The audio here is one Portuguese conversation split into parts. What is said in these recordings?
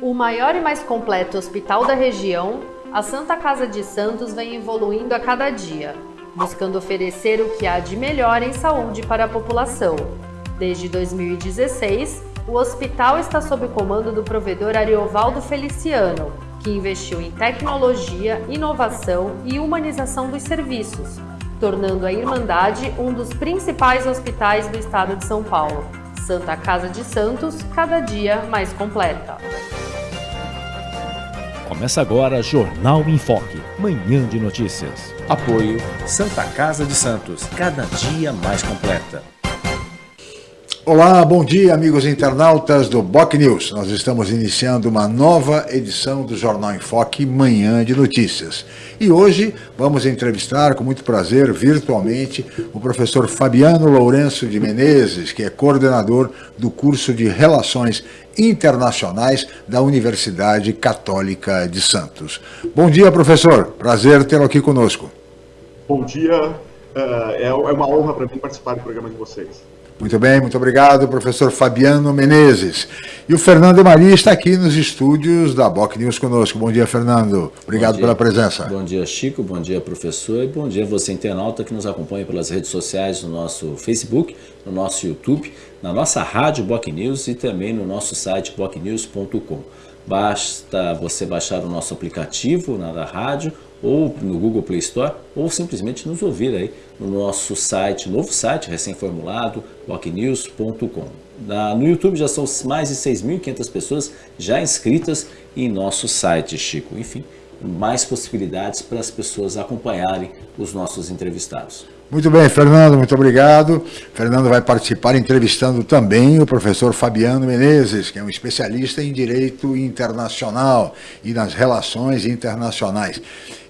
O maior e mais completo hospital da região, a Santa Casa de Santos vem evoluindo a cada dia, buscando oferecer o que há de melhor em saúde para a população. Desde 2016, o hospital está sob o comando do provedor Ariovaldo Feliciano, que investiu em tecnologia, inovação e humanização dos serviços, tornando a Irmandade um dos principais hospitais do estado de São Paulo. Santa Casa de Santos, cada dia mais completa. Começa agora Jornal em Foque, manhã de notícias. Apoio Santa Casa de Santos, cada dia mais completa. Olá, bom dia, amigos internautas do Boc News. Nós estamos iniciando uma nova edição do Jornal em Foque, Manhã de Notícias. E hoje vamos entrevistar, com muito prazer, virtualmente, o professor Fabiano Lourenço de Menezes, que é coordenador do curso de Relações Internacionais da Universidade Católica de Santos. Bom dia, professor. Prazer tê-lo aqui conosco. Bom dia. É, é uma honra para mim participar do programa de vocês. Muito bem, muito obrigado, professor Fabiano Menezes. E o Fernando Maria está aqui nos estúdios da Boc News conosco. Bom dia, Fernando. Obrigado dia, pela presença. Bom dia, Chico. Bom dia, professor. E bom dia você, internauta, que nos acompanha pelas redes sociais, no nosso Facebook, no nosso YouTube, na nossa rádio Boc News e também no nosso site bocnews.com. Basta você baixar o nosso aplicativo na rádio ou no Google Play Store, ou simplesmente nos ouvir aí no nosso site, novo site recém-formulado, walknews.com. No YouTube já são mais de 6.500 pessoas já inscritas em nosso site, Chico. Enfim, mais possibilidades para as pessoas acompanharem os nossos entrevistados. Muito bem, Fernando, muito obrigado. Fernando vai participar entrevistando também o professor Fabiano Menezes, que é um especialista em direito internacional e nas relações internacionais.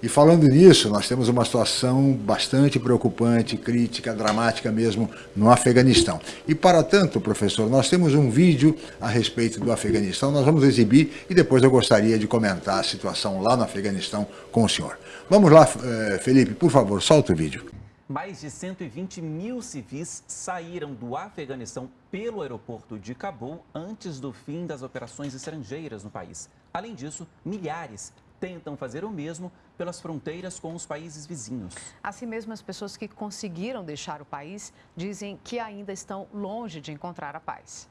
E falando nisso, nós temos uma situação bastante preocupante, crítica, dramática mesmo no Afeganistão. E para tanto, professor, nós temos um vídeo a respeito do Afeganistão, nós vamos exibir e depois eu gostaria de comentar a situação lá no Afeganistão com o senhor. Vamos lá, eh, Felipe, por favor, solta o vídeo. Mais de 120 mil civis saíram do Afeganistão pelo aeroporto de Cabul antes do fim das operações estrangeiras no país. Além disso, milhares tentam fazer o mesmo pelas fronteiras com os países vizinhos. Assim mesmo, as pessoas que conseguiram deixar o país dizem que ainda estão longe de encontrar a paz.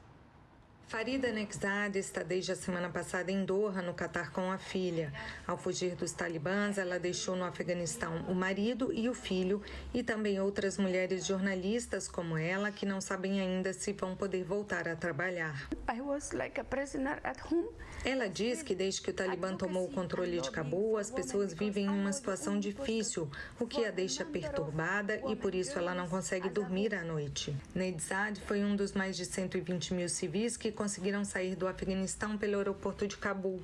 Farida Nexad está desde a semana passada em Doha, no Catar, com a filha. Ao fugir dos talibãs, ela deixou no Afeganistão o marido e o filho e também outras mulheres jornalistas como ela que não sabem ainda se vão poder voltar a trabalhar. Ela diz que desde que o Talibã tomou o controle de Cabul, as pessoas vivem em uma situação difícil, o que a deixa perturbada e por isso ela não consegue dormir à noite. Nedzad foi um dos mais de 120 mil civis que conseguiram sair do Afeganistão pelo aeroporto de Cabul.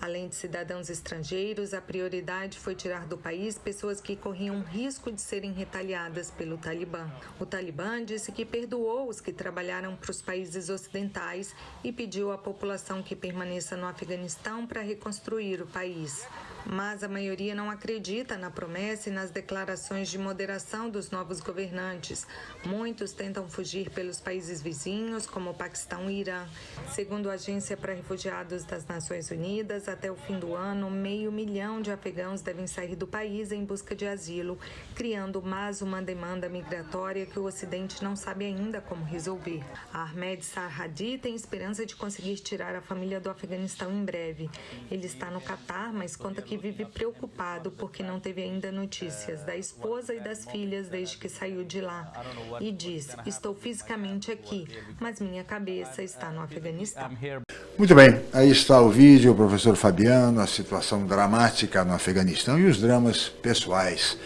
Além de cidadãos estrangeiros, a prioridade foi tirar do país pessoas que corriam risco de serem retaliadas pelo Talibã. O Talibã disse que perdoou os que trabalharam para os países ocidentais e pediu à população que permaneça no Afeganistão para reconstruir o país. Mas a maioria não acredita na promessa e nas declarações de moderação dos novos governantes. Muitos tentam fugir pelos países vizinhos, como o Paquistão e Irã. Segundo a Agência para Refugiados das Nações Unidas, até o fim do ano, meio milhão de afegãos devem sair do país em busca de asilo, criando mais uma demanda migratória que o Ocidente não sabe ainda como resolver. Ahmed Sarhadi tem esperança de conseguir tirar a família do Afeganistão em breve. Ele está no Catar, mas conta que vive preocupado porque não teve ainda notícias da esposa e das filhas desde que saiu de lá. E diz: Estou fisicamente aqui, mas minha cabeça está no Afeganistão. Muito bem, aí está o vídeo, o professor Fabiano, a situação dramática no Afeganistão e os dramas pessoais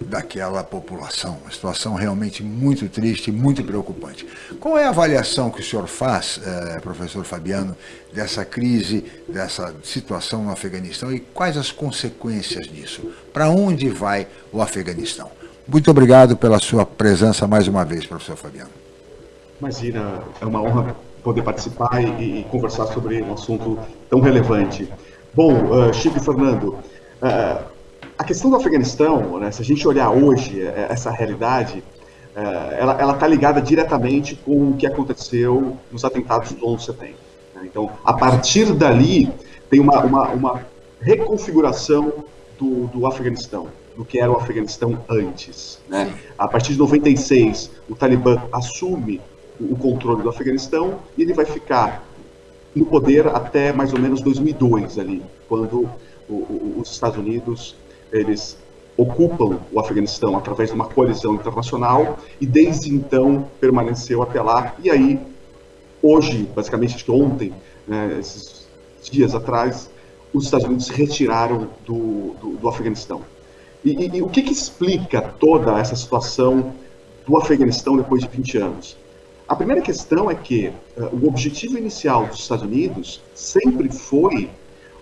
daquela população. Uma situação realmente muito triste, muito preocupante. Qual é a avaliação que o senhor faz, eh, professor Fabiano, dessa crise, dessa situação no Afeganistão e quais as consequências disso? Para onde vai o Afeganistão? Muito obrigado pela sua presença mais uma vez, professor Fabiano. Imagina, é uma honra poder participar e, e conversar sobre um assunto tão relevante. Bom, uh, Chico e Fernando, uh, a questão do Afeganistão, né, se a gente olhar hoje é, essa realidade, é, ela está ligada diretamente com o que aconteceu nos atentados do 11 de setembro. Né? Então, a partir dali, tem uma, uma, uma reconfiguração do, do Afeganistão, do que era o Afeganistão antes. Né? A partir de 96, o Talibã assume o controle do Afeganistão e ele vai ficar no poder até mais ou menos 2002 ali, quando o, o, os Estados Unidos eles ocupam o Afeganistão através de uma coalizão internacional e desde então permaneceu até lá. E aí, hoje, basicamente, acho que ontem, né, esses dias atrás, os Estados Unidos se retiraram do, do, do Afeganistão. E, e, e, o que, que explica toda essa situação do Afeganistão depois de 20 anos? A primeira questão é que uh, o objetivo inicial dos Estados Unidos sempre foi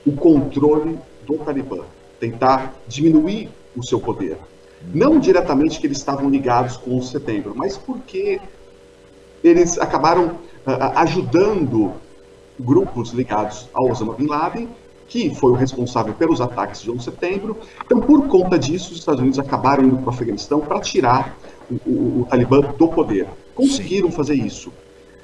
o controle do Talibã, tentar diminuir o seu poder. Não diretamente que eles estavam ligados com o setembro, mas porque eles acabaram uh, ajudando grupos ligados ao Osama Bin Laden, que foi o responsável pelos ataques de 11 de setembro. Então, por conta disso, os Estados Unidos acabaram indo para o Afeganistão para tirar o, o, o, Talibã do poder. Conseguiram Sim. fazer isso.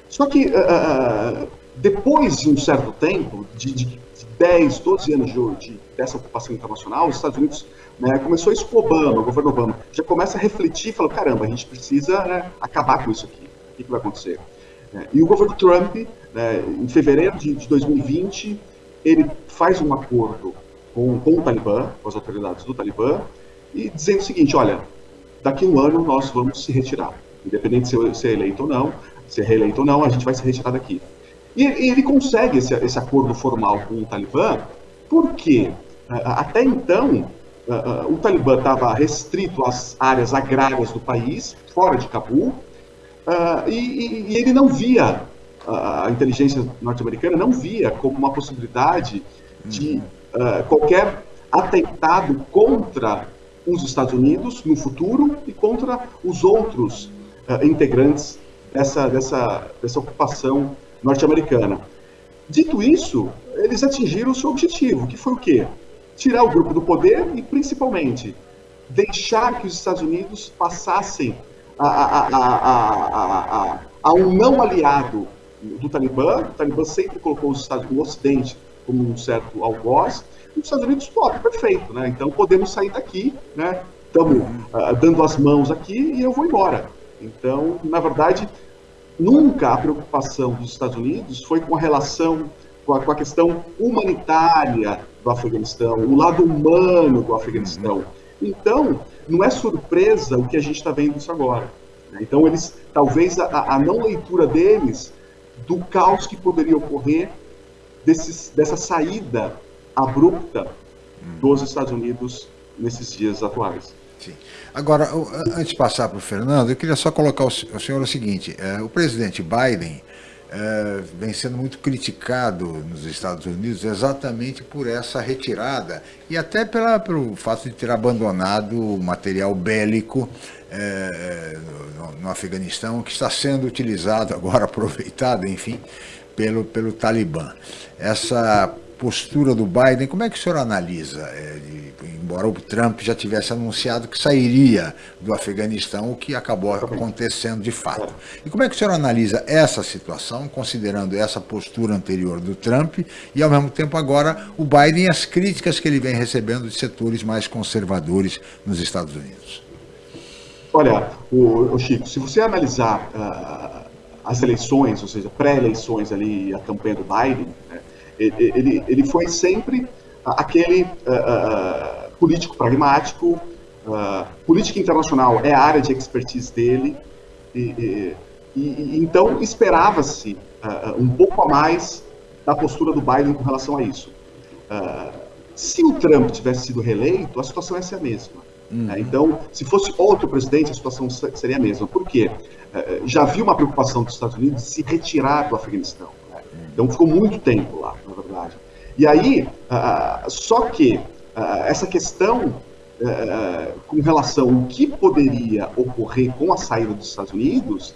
Só que, uh, depois de um certo tempo, de, de 10, 12 anos de, de, dessa ocupação internacional, os Estados Unidos né, começou isso com o Obama, o governo Obama, já começa a refletir e fala, caramba, a gente precisa né, acabar com isso aqui. O que, que vai acontecer? É, e o governo Trump, né, em fevereiro de, de, 2020, ele faz um acordo com, com o Talibã, com as autoridades do Talibã, e dizendo o seguinte, olha, daqui a um ano nós vamos se retirar. Independente de ser, eleito ou não, ser reeleito ou não, a gente vai se retirar daqui. E, ele consegue esse, esse acordo formal com o Talibã, porque até então uh, o Talibã estava restrito às áreas agrárias do país, fora de Cabul, e, ele não via, a inteligência norte-americana não via como uma possibilidade de uh, qualquer atentado contra os Estados Unidos no futuro e contra os outros integrantes dessa, dessa, dessa ocupação norte-americana. Dito isso, eles atingiram o seu objetivo, que foi o quê? Tirar o grupo do poder e, principalmente, deixar que os Estados Unidos passassem a, a, a, a um não aliado do Talibã. O Talibã sempre colocou os Estados Unidos, o Ocidente como um certo algoz. E os Estados Unidos, pô, perfeito, né? Então podemos sair daqui, né? Estamos uh, ah, dando as mãos aqui e eu vou embora. Então, na verdade, nunca a preocupação dos Estados Unidos foi com a relação, com a, com a questão humanitária do Afeganistão, o lado humano do Afeganistão. Então, não é surpresa o que a gente está vendo isso agora. Né? Então, eles, talvez a, a, não leitura deles do caos que poderia ocorrer desses, dessa saída abrupta dos Estados Unidos nesses dias atuais. Sim. Agora, antes de passar para o Fernando, eu queria só colocar o senhor o seguinte: é, o presidente Biden é, vem sendo muito criticado nos Estados Unidos exatamente por essa retirada e até pela, pelo fato de ter abandonado o material bélico é, no, no, Afeganistão, que está sendo utilizado agora, aproveitado, enfim, pelo, pelo Talibã. Essa postura do Biden, como é que o senhor analisa? É, de, embora o Trump já tivesse anunciado que sairia do Afeganistão, o que acabou acontecendo de fato. E como é que o senhor analisa essa situação, considerando essa postura anterior do Trump e, ao mesmo tempo, agora o Biden e as críticas que ele vem recebendo de setores mais conservadores nos Estados Unidos? Olha, o, o Chico, se você analisar uh, as eleições, ou seja, pré-eleições ali, a campanha do Biden, né, ele, ele foi sempre aquele uh, político pragmático, uh, política internacional é a área de expertise dele, e, e, e então esperava-se um pouco a mais da postura do Biden com relação a isso. se o Trump tivesse sido reeleito, a situação ia ser a mesma. Uhum. Né? Então, se fosse outro presidente, a situação seria a mesma. Por quê? já havia uma preocupação dos Estados Unidos de se retirar do Afeganistão. Então ficou muito tempo lá, na verdade. E aí, uh, só que uh, essa questão uh, com relação ao que poderia ocorrer com a saída dos Estados Unidos,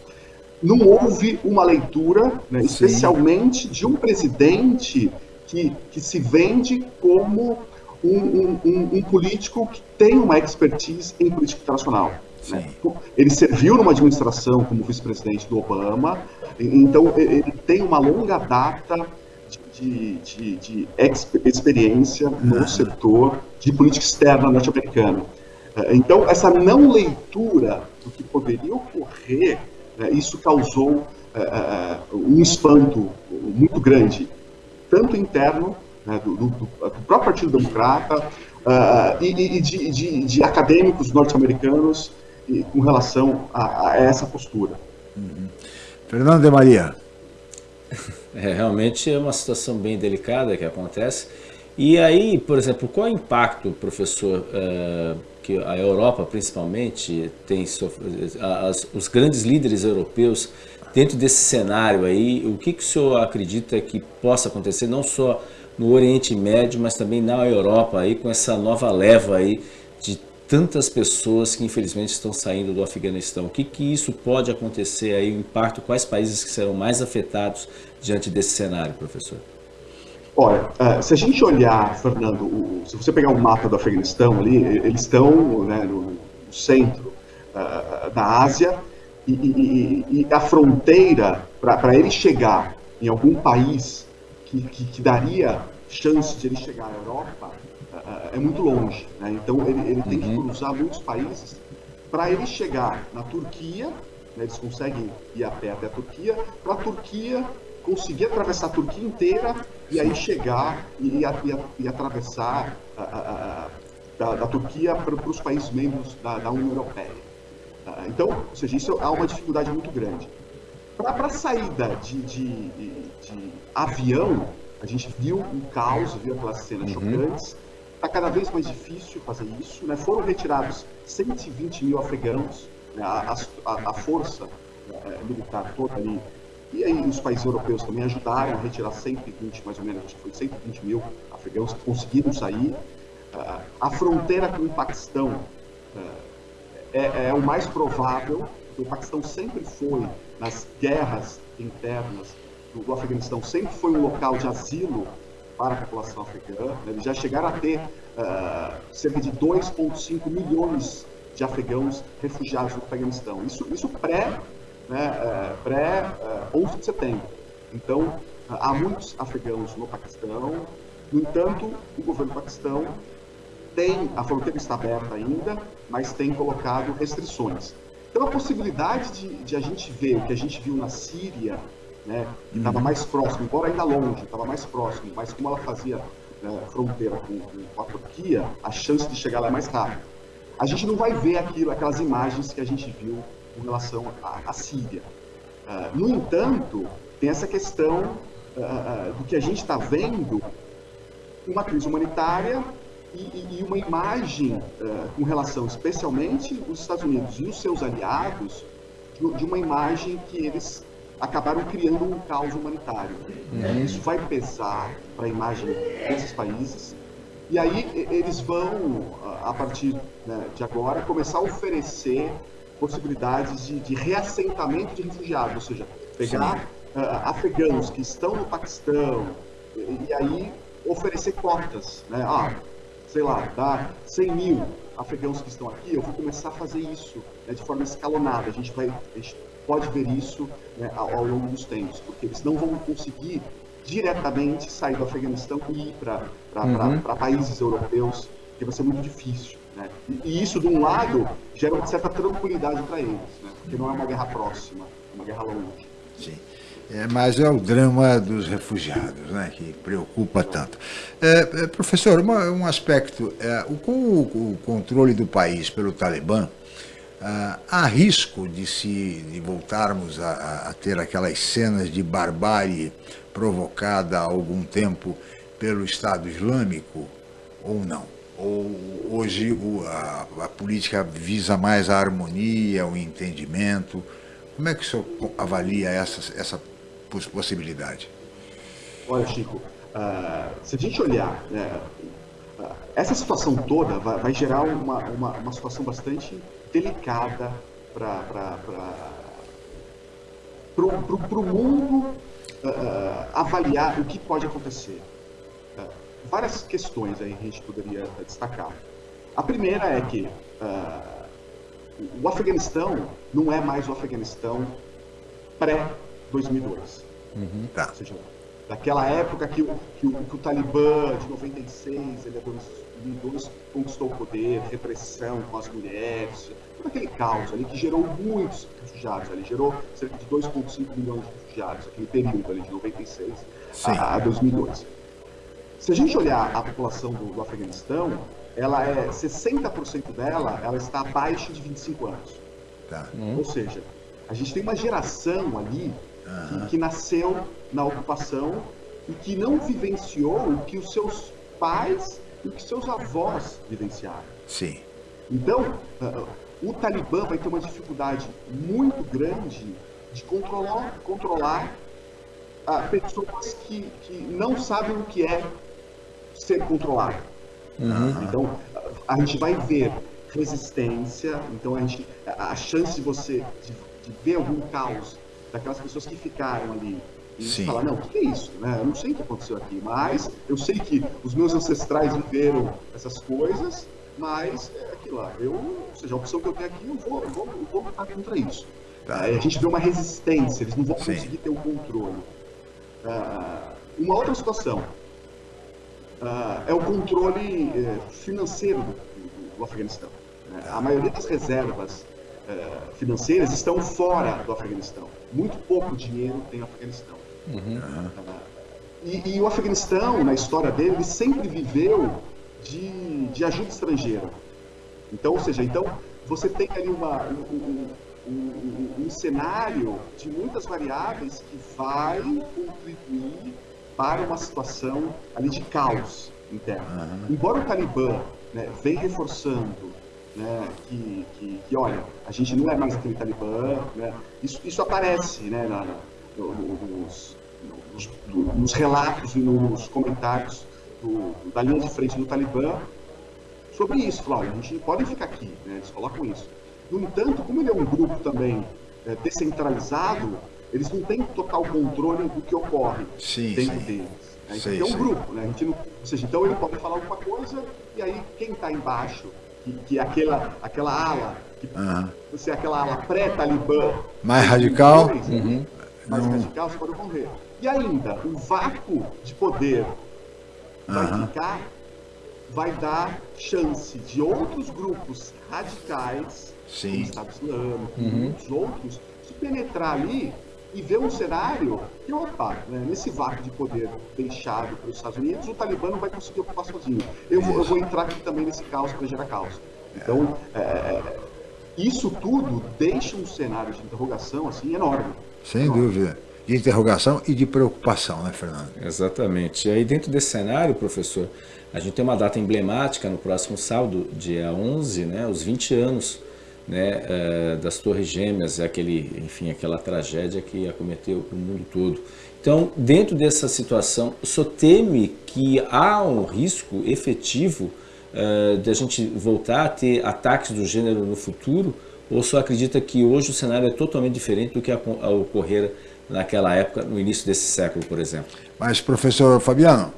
não houve uma leitura, né, especialmente de um presidente que, que se vende como um, um, um, político que tem uma expertise em política internacional. Né? Ele serviu numa administração como vice-presidente do Obama, então ele tem uma longa data de, de, de experiência no setor de política externa norte-americana. É, então, essa não leitura do que poderia ocorrer, né, isso causou é, é, um espanto muito grande, tanto interno, né, do, do, do, próprio Partido Democrata, e de, de, de, acadêmicos norte-americanos com relação a, a, essa postura. Uhum. Fernando de Maria. É, realmente é uma situação bem delicada que acontece. E aí, por exemplo, qual é o impacto, professor, uh, que a Europa principalmente tem as, os grandes líderes europeus dentro desse cenário aí, o que, que o senhor acredita que possa acontecer, não só no Oriente Médio, mas também na Europa aí, com essa nova leva aí de tantas pessoas que infelizmente estão saindo do Afeganistão. O que, que isso pode acontecer aí, o impacto, quais países que serão mais afetados diante desse cenário, professor? Olha, uh, se a gente olhar, Fernando, se você pegar o um mapa do Afeganistão ali, eles estão né, no, centro uh, da Ásia e, e, e, a fronteira para ele chegar em algum país que, que, que, daria chance de ele chegar à Europa uh, é muito longe. Né? Então ele, ele tem que uhum. cruzar muitos países para ele chegar na Turquia. Né, eles conseguem ir a pé até a Turquia. Para a Turquia conseguir atravessar a Turquia inteira e aí chegar e, e, e atravessar a, a, a, da, da, Turquia para, para os países membros da, da União Europeia. Uh, então, ou seja, isso é uma dificuldade muito grande. Para a saída de, de, de, avião, a gente viu um caos, viu aquelas cenas uhum. chocantes. Está cada vez mais difícil fazer isso. Né? Foram retirados 120 mil afegãos, né? a, a, a, força né, militar toda ali e aí os países europeus também ajudaram a retirar 120, mais ou menos, acho que foi 120 mil afegãos que conseguiram sair. Uh, a fronteira com o Paquistão uh, é, é, o mais provável, o Paquistão sempre foi, nas guerras internas do, do Afeganistão, sempre foi um local de asilo para a população africana. Né? Eles já chegaram a ter uh, cerca de 2,5 milhões de afegãos refugiados no Afeganistão. Isso, isso pré né, é, pré-11 de setembro. Então, há muitos afegãos no Paquistão, no entanto, o governo do Paquistão tem, a fronteira está aberta ainda, mas tem colocado restrições. Então, a possibilidade de, de a gente ver o que a gente viu na Síria, né, que estava uhum. mais próximo, embora ainda longe, estava mais próximo, mas como ela fazia né, fronteira com, com, a Turquia, a chance de chegar lá é mais rápida. A gente não vai ver aquilo, aquelas imagens que a gente viu com relação à, à Síria. Uh, no entanto, tem essa questão uh, do que a gente está vendo, uma crise humanitária e, e uma imagem uh, com relação, especialmente os Estados Unidos e os seus aliados, de, de uma imagem que eles acabaram criando um caos humanitário. Uhum. Isso vai pesar para a imagem desses países. E aí eles vão, a partir né, de agora, começar a oferecer possibilidades de, de reassentamento de refugiados, ou seja, pegar uh, afegãos que estão no Paquistão e, e, aí oferecer cotas, né? Ah, sei lá, dá 100 mil afegãos que estão aqui, eu vou começar a fazer isso né, de forma escalonada. A gente, vai, a gente pode ver isso né, ao, ao, longo dos tempos, porque eles não vão conseguir diretamente sair do Afeganistão e ir para uhum. países europeus, que vai ser muito difícil. Né? E isso, de um lado, gera uma certa tranquilidade para eles, né? porque não é uma guerra próxima, é uma guerra longe. Sim. É, mas é o drama dos refugiados né, que preocupa tanto. É, é, professor, uma, um aspecto, é, o, com o, controle do país pelo Talibã, ah, há risco de, se, de voltarmos a, a, ter aquelas cenas de barbárie provocada há algum tempo pelo Estado Islâmico ou não? Hoje a, a, política visa mais a harmonia, o entendimento? Como é que o senhor avalia essa, essa possibilidade? Olha, Chico, uh, se a gente olhar, né, uh, essa situação toda vai, vai gerar uma, uma, uma, situação bastante delicada para o mundo uh, avaliar o que pode acontecer várias questões aí a gente poderia destacar. A primeira é que uh, o Afeganistão não é mais o Afeganistão pré-2002. Uhum. Tá. Ou seja, daquela época que, que, o, que o Talibã de 96, ele é 2002, conquistou o poder, repressão com as mulheres, todo aquele caos ali que gerou muitos refugiados ali, gerou cerca de 2,5 milhões de refugiados, aquele período ali de 96 a, a 2002. Se a gente olhar a população do, do Afeganistão, ela é 60% dela, ela está abaixo de 25 anos. Tá. Uhum. Ou seja, a gente tem uma geração ali uhum. que, que, nasceu na ocupação e que não vivenciou o que os seus pais e o que seus avós vivenciaram. Sim. Então, uh, o Talibã vai ter uma dificuldade muito grande de controlar, controlar uh, pessoas que, que não sabem o que é ser controlado. Uhum. Então, a gente vai ver resistência, então a, gente, a chance de você de, de ver algum caos daquelas pessoas que ficaram ali e Sim. falar, não, o que é isso? Né? Eu não sei o que aconteceu aqui, mas eu sei que os meus ancestrais viveram essas coisas, mas é aquilo lá. Eu, ou seja, a opção que eu tenho aqui, eu vou, eu vou, eu vou lutar contra isso. Tá. a gente vê uma resistência, eles não vão Sim. conseguir ter o controle. Uh, uma outra situação uh, é o controle uh, financeiro do, do Afeganistão. Né? A maioria das reservas uh, financeiras estão fora do Afeganistão. Muito pouco dinheiro tem o Afeganistão. Uhum. E, e, o Afeganistão, na história dele, ele sempre viveu de, de ajuda estrangeira. Então, ou seja, então você tem ali uma, um, um, um, cenário de muitas variáveis que vai contribuir para uma situação ali de caos interno. Embora o Talibã né, venha reforçando né, que, que, que, olha, a gente não é mais aquele Talibã, né, isso, isso aparece né, na, na, nos, nos, nos, relatos e nos comentários do, da linha de frente do Talibã sobre isso. Falar, olha, a gente pode ficar aqui, né, eles colocam isso. No entanto, como ele é um grupo também é, descentralizado, eles não têm total controle do que ocorre sim, dentro sim. deles. Né? Sim, é um grupo, né? A gente não, ou seja, então ele pode falar alguma coisa e aí quem está embaixo, que, que é aquela, aquela ala, que uhum. você é aquela ala pré-talibã, mais radical, uhum. mais uhum. radical, você pode morrer. E ainda, o vácuo de poder vai ficar, vai dar chance de outros grupos radicais, Sim. como o Estado Islâmico, uhum. muitos outros, se penetrar ali e ver um cenário que, opa, né, nesse vácuo de poder deixado pelos Estados Unidos, o Talibã não vai conseguir ocupar sozinho. Eu vou, eu vou entrar aqui também nesse caos para gerar caos. Então, é, isso tudo deixa um cenário de interrogação assim enorme. Sem enorme. dúvida. De interrogação e de preocupação, né, Fernando? Exatamente. E aí, dentro desse cenário, professor, a gente tem uma data emblemática no próximo sábado, dia 11, né, os 20 anos né, uh, das Torres Gêmeas, aquele, enfim, aquela tragédia que acometeu o mundo todo. Então, dentro dessa situação, senhor teme que há um risco efetivo uh, de a gente voltar a ter ataques do gênero no futuro? Ou só acredita que hoje o cenário é totalmente diferente do que ocorrera naquela época, no início desse século, por exemplo? Mas, professor Fabiano,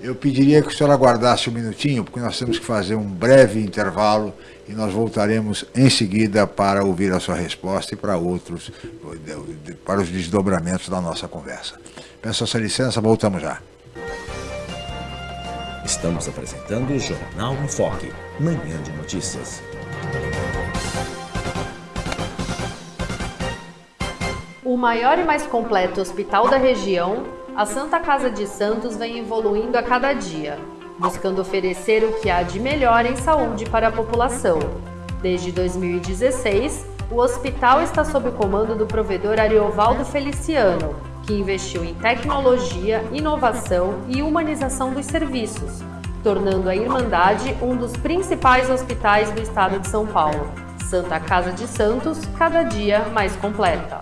eu pediria que o senhor aguardasse um minutinho, porque nós temos que fazer um breve intervalo e nós voltaremos em seguida para ouvir a sua resposta e para outros, para os desdobramentos da nossa conversa. Peço a sua licença, voltamos já. Estamos apresentando o Jornal em Foque, manhã de notícias. O maior e mais completo hospital da região, a Santa Casa de Santos vem evoluindo a cada dia buscando oferecer o que há de melhor em saúde para a população. Desde 2016, o hospital está sob o comando do provedor Ariovaldo Feliciano, que investiu em tecnologia, inovação e humanização dos serviços, tornando a Irmandade um dos principais hospitais do estado de São Paulo. Santa Casa de Santos, cada dia mais completa.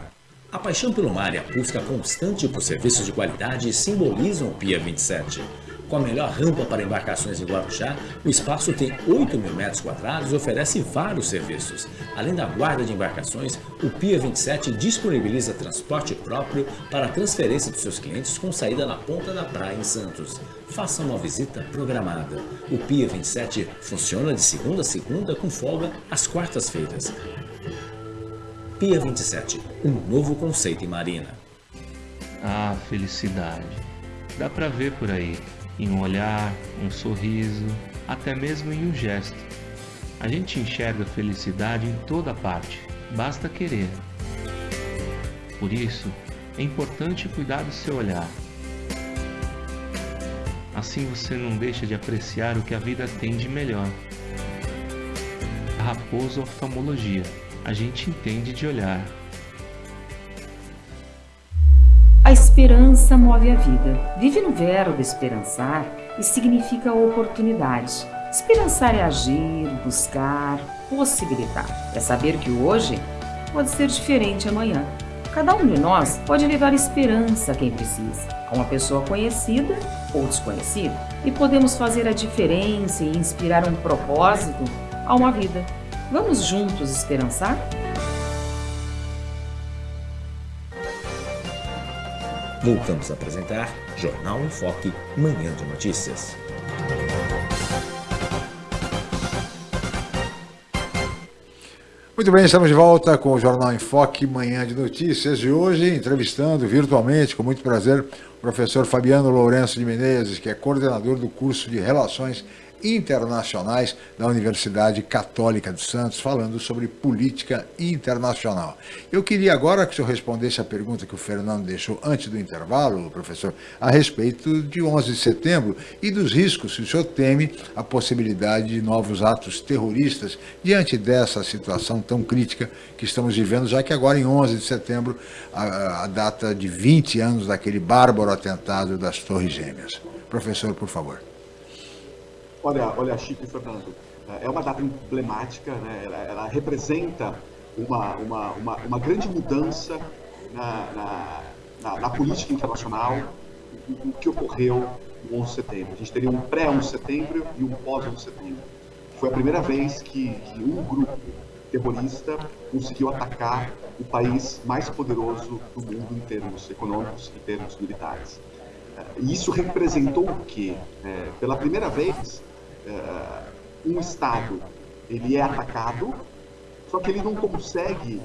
A paixão pelo mar e a busca constante por serviços de qualidade simbolizam o PIA 27. Com a melhor rampa para embarcações em Guarujá, o espaço tem 8 mil metros quadrados e oferece vários serviços. Além da guarda de embarcações, o Pia 27 disponibiliza transporte próprio para a transferência dos seus clientes com saída na ponta da praia em Santos. Faça uma visita programada. O Pia 27 funciona de segunda a segunda com folga às quartas-feiras. Pia 27, um novo conceito em marina. Ah, felicidade dá para ver por aí, em um olhar, um sorriso, até mesmo em um gesto. A gente enxerga felicidade em toda parte, basta querer. Por isso, é importante cuidar do seu olhar. Assim você não deixa de apreciar o que a vida tem de melhor. Raposo Oftalmologia. A gente entende de olhar. A esperança move a vida. Vive no verbo esperançar e significa oportunidade. Esperançar é agir, buscar, possibilitar. É saber que hoje pode ser diferente amanhã. Cada um de nós pode levar esperança a quem precisa, a uma pessoa conhecida ou desconhecida, e podemos fazer a diferença e inspirar um propósito a uma vida. Vamos juntos esperançar? Voltamos a apresentar Jornal em Foque, Manhã de Notícias. Muito bem, estamos de volta com o Jornal em Foque, Manhã de Notícias, e hoje entrevistando virtualmente, com muito prazer, o professor Fabiano Lourenço de Menezes, que é coordenador do curso de Relações internacionais da Universidade Católica de Santos, falando sobre política internacional. Eu queria agora que o senhor respondesse a pergunta que o Fernando deixou antes do intervalo, professor, a respeito de 11 de setembro e dos riscos, se o senhor teme a possibilidade de novos atos terroristas diante dessa situação tão crítica que estamos vivendo, já que agora em 11 de setembro, a, a data de 20 anos daquele bárbaro atentado das Torres Gêmeas. Professor, por favor. Olha, olha, Chico e Fernando, é uma data emblemática, né? ela, ela representa uma, uma, uma, uma, grande mudança na, na, na, na política internacional, o que ocorreu no 11 de setembro. A gente teria um pré-11 de setembro e um pós-11 de setembro. Foi a primeira vez que, que um grupo terrorista conseguiu atacar o país mais poderoso do mundo em termos econômicos e em termos militares. E isso representou o quê? É, pela primeira vez, uh, um Estado ele é atacado, só que ele não consegue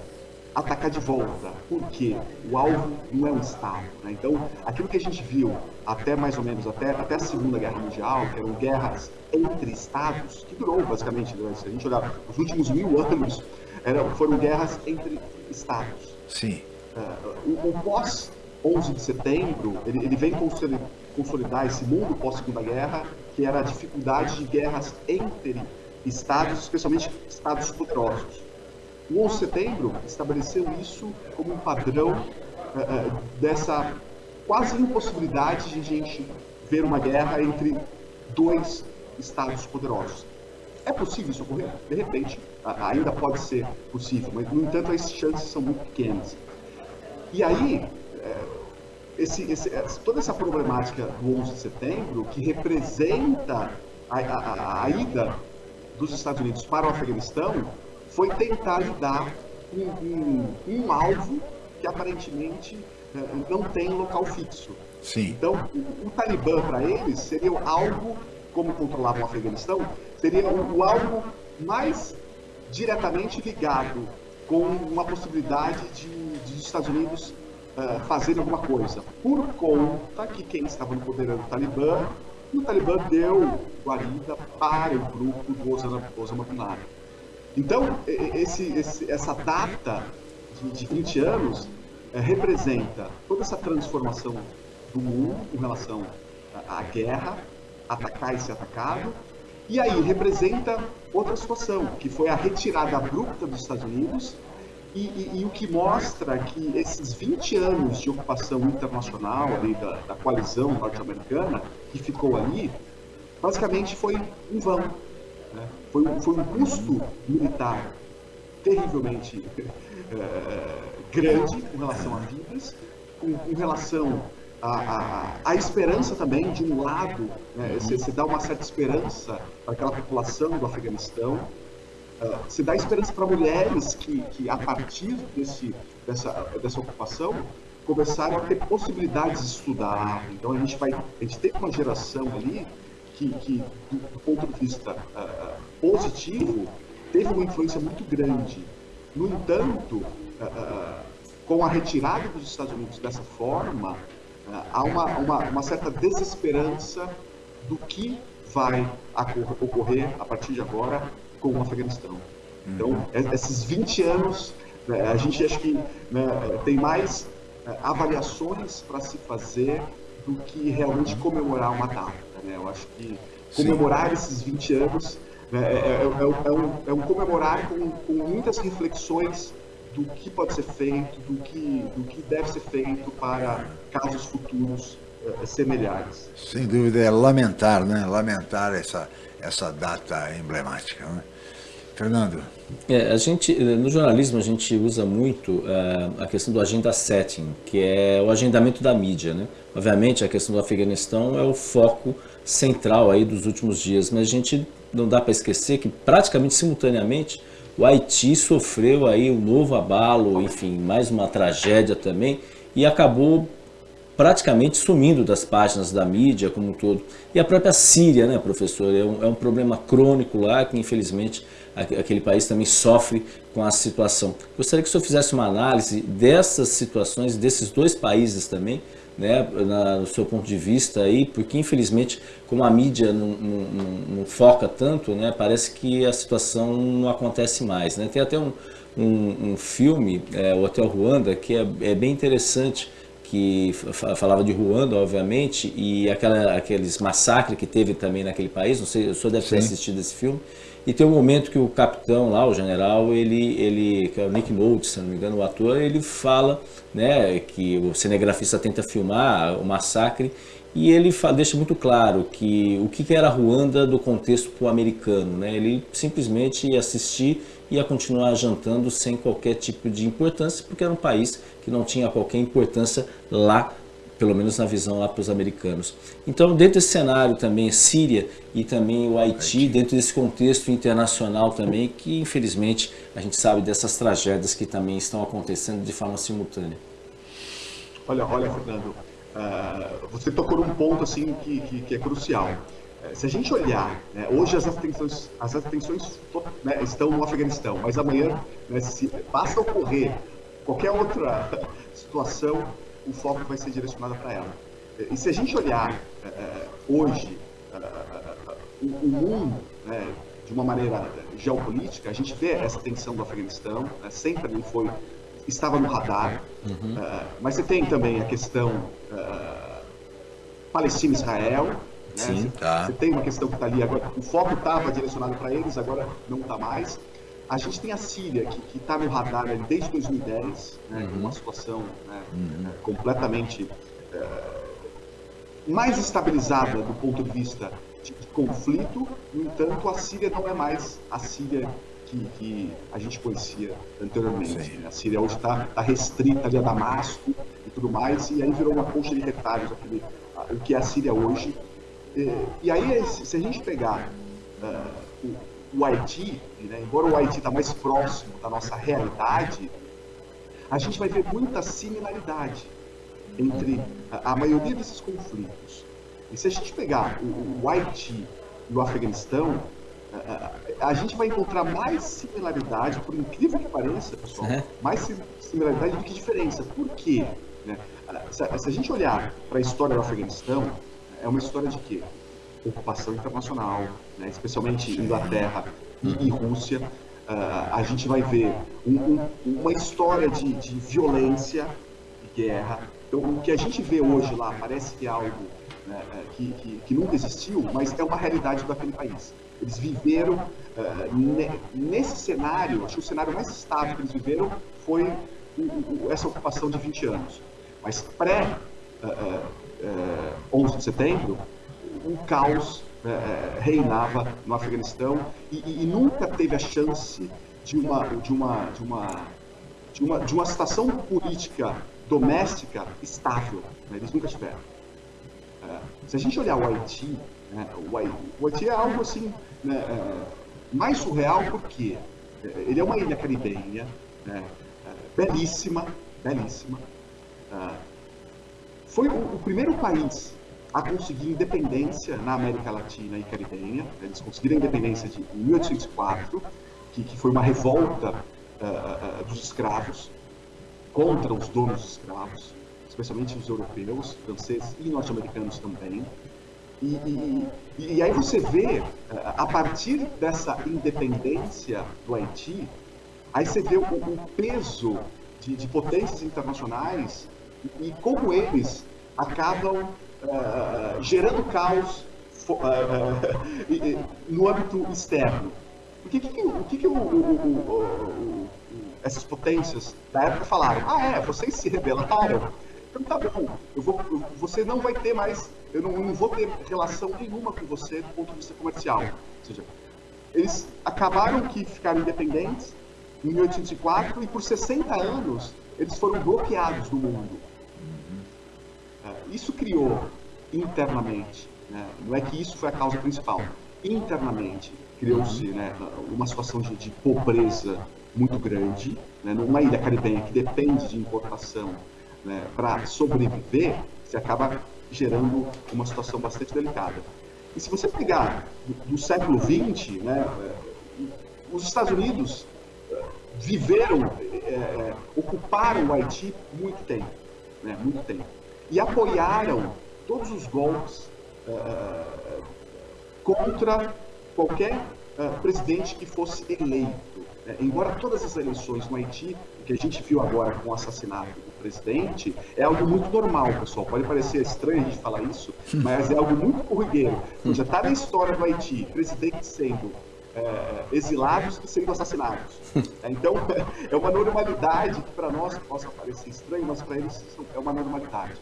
atacar de volta, porque o alvo não é um Estado. Né? Então, aquilo que a gente viu até mais ou menos, até, até a Segunda Guerra Mundial, que eram guerras entre Estados, que durou basicamente, né? se a gente olhar os últimos mil anos, eram, foram guerras entre Estados. Sim. Uh, o, o pós 11 de setembro, ele, ele vem consolidar esse mundo pós-segunda guerra, que era a dificuldade de guerras entre estados, especialmente estados poderosos. O 11 de setembro estabeleceu isso como um padrão uh, dessa quase impossibilidade de a gente ver uma guerra entre dois estados poderosos. É possível isso ocorrer? De repente, ainda pode ser possível, mas, no entanto, as chances são muito pequenas. E aí, esse, esse, toda essa problemática do 11 de setembro, que representa a, a, a ida dos Estados Unidos para o Afeganistão, foi tentar lidar com um, um, um alvo que aparentemente eh, não tem local fixo. Sim. Então, o, o Talibã para eles seria algo, como controlavam o Afeganistão, seria o, o algo mais diretamente ligado com uma possibilidade de, de os Estados Unidos uh, fazer alguma coisa, por conta que quem estava no poder era o Talibã, e o Talibã deu guarida para o grupo do Osama, Osama Bin Laden. Então, esse, esse, essa data de, de 20 anos é, representa toda essa transformação do mundo com relação à guerra, atacar e ser atacado, e aí representa outra situação, que foi a retirada abrupta dos Estados Unidos e, e, e, o que mostra que esses 20 anos de ocupação internacional ali da, da coalizão norte-americana, que ficou ali, basicamente foi em vão. Né? Foi, foi um custo militar terrivelmente é, grande com relação a vidas, com, com relação à esperança também, de um lado, né, você, você dá uma certa esperança para aquela população do Afeganistão, se dá esperança para mulheres que, que, a partir desse, dessa, dessa ocupação, começaram a ter possibilidades de estudar. Então a gente vai, a gente tem uma geração ali que, que do, ponto de vista uh, positivo, teve uma influência muito grande. No entanto, uh, com a retirada dos Estados Unidos dessa forma, há uma, uma, uma certa desesperança do que vai ocorrer a partir de agora com o Afeganistão. Então, esses 20 anos, né, a gente acha que né, tem mais é, avaliações para se fazer do que realmente comemorar uma data. Né? Eu acho que comemorar Sim. esses 20 anos né, é, é, é, é, um, é um comemorar com, com muitas reflexões do que pode ser feito, do que, do que deve ser feito para casos futuros uh, semelhantes. Sem dúvida, é lamentar, né? Lamentar essa, essa data emblemática. Né? Fernando. É, a gente, no jornalismo a gente usa muito uh, a questão do agenda setting, que é o agendamento da mídia. Né? Obviamente a questão do Afeganistão é o foco central aí dos últimos dias, mas a gente não dá para esquecer que praticamente simultaneamente o Haiti sofreu aí um novo abalo, enfim, mais uma tragédia também, e acabou praticamente sumindo das páginas da mídia como um todo. E a própria Síria, né, professor, é um, é um problema crônico lá que infelizmente aquele país também sofre com a situação. Gostaria que o senhor fizesse uma análise dessas situações, desses dois países também, né, na, no seu ponto de vista aí, porque infelizmente, como a mídia não, não, não, foca tanto, né, parece que a situação não acontece mais. Né? Tem até um, um, um filme, é, o Hotel Ruanda, que é, é bem interessante, que falava de Ruanda, obviamente, e aquela, aqueles massacres que teve também naquele país, não sei, o senhor deve Sim. ter assistido esse filme, e tem um momento que o capitão lá, o general, ele, ele que é o Nick Nolte, se não me engano, o ator, ele fala né, que o cinegrafista tenta filmar o massacre e ele fala, deixa muito claro que o que era Ruanda do contexto americano. Né? Ele simplesmente ia assistir ia continuar jantando sem qualquer tipo de importância, porque era um país que não tinha qualquer importância lá pelo menos na visão lá para os americanos. Então, dentro desse cenário também, Síria e também o Haiti, Haiti, dentro desse contexto internacional também, que infelizmente a gente sabe dessas tragédias que também estão acontecendo de forma simultânea. Olha, olha, Fernando, uh, você tocou num ponto assim que, que, que é crucial. Uh, se a gente olhar, né, hoje as atenções, as atenções né, estão no Afeganistão, mas amanhã, né, se basta ocorrer qualquer outra situação, o foco vai ser direcionado para ela. E se a gente olhar uh, hoje uh, o, o, mundo né, de uma maneira geopolítica, a gente vê essa tensão do Afeganistão, né, sempre ele foi estava no radar, uhum. uh, mas você tem também a questão Palestina-Israel, né? Sim, tá. Você tem uma questão que está ali agora, o foco estava direcionado para eles, agora não está mais. A gente tem a Síria, que está no radar ali desde 2010, né, uhum. uma situação né, uhum. É, completamente é, mais estabilizada do ponto de vista de, de, conflito. No entanto, a Síria não é mais a Síria que, que a gente conhecia anteriormente. Né? A Síria hoje está tá restrita ali a Damasco e tudo mais, e aí virou uma concha de retalhos aquele, o que é a Síria hoje. E, e aí, se a gente pegar uh, o Haiti, né, embora o Haiti está mais próximo da nossa realidade, a gente vai ver muita similaridade entre a, a maioria desses conflitos. E se a gente pegar o, o Haiti e o Afeganistão, a, a, gente vai encontrar mais similaridade, por incrível que pareça, pessoal, é. mais similaridade do que diferença. Por quê? Né? Se a gente olhar para a história do Afeganistão, é uma história de quê? ocupação internacional, né, especialmente Inglaterra e, e Rússia, uh, a gente vai ver um, um, uma história de, de violência, de guerra. Então, o que a gente vê hoje lá parece que é algo né, é, que, que, que, nunca existiu, mas é uma realidade daquele país. Eles viveram uh, ne, nesse cenário, acho que o cenário mais estável que eles viveram foi essa ocupação de 20 anos. Mas pré uh, 11 de setembro, um caos né, é, reinava no Afeganistão e, e, e, nunca teve a chance de uma, de uma, de uma, de uma, de uma situação política doméstica estável. Né? Eles nunca tiveram. É, se a gente olhar o Haiti, né, o, Haiti o, é algo assim né, é, mais surreal porque ele é uma ilha caribenha, né, é, belíssima, belíssima. Foi o, o primeiro país a conseguir independência na América Latina e Caribenha. Eles conseguiram a independência de 1804, que, que foi uma revolta uh, uh, dos escravos contra os donos escravos. especialmente os europeus, franceses e norte-americanos também. E, e, e, aí você vê, a partir dessa independência do Haiti, aí você vê o, o peso de, de, potências internacionais e, como eles acabam uh, gerando caos uh, no âmbito externo. Porque que, que, o que, que o, o, essas potências da época falaram? Ah, é, vocês se rebelaram? Então tá bom, eu vou, você não vai ter mais, eu não, não vou ter relação nenhuma com você do ponto de vista comercial. Ou seja, eles acabaram que ficaram independentes em 1804 e por 60 anos eles foram bloqueados do mundo. Isso criou internamente, né? não é que isso foi a causa principal, internamente criou-se né, uma situação de, de, pobreza muito grande, né, numa ilha caribenha que depende de importação né, para sobreviver, você acaba gerando uma situação bastante delicada. E se você pegar do, do século XX, né, os Estados Unidos viveram, é, é, ocuparam o Haiti muito tempo, né, muito tempo, e apoiaram todos os golpes é, contra qualquer é, presidente que fosse eleito. É, embora todas as eleições no Haiti, o que a gente viu agora com o assassinato do presidente, é algo muito normal, pessoal. Pode parecer estranho a gente falar isso, mas é algo muito corriqueiro. Já está na história do Haiti, presidentes sendo é, exilados e sendo assassinados. É, então, é uma normalidade que para nós possa parecer estranho, mas para eles é uma normalidade.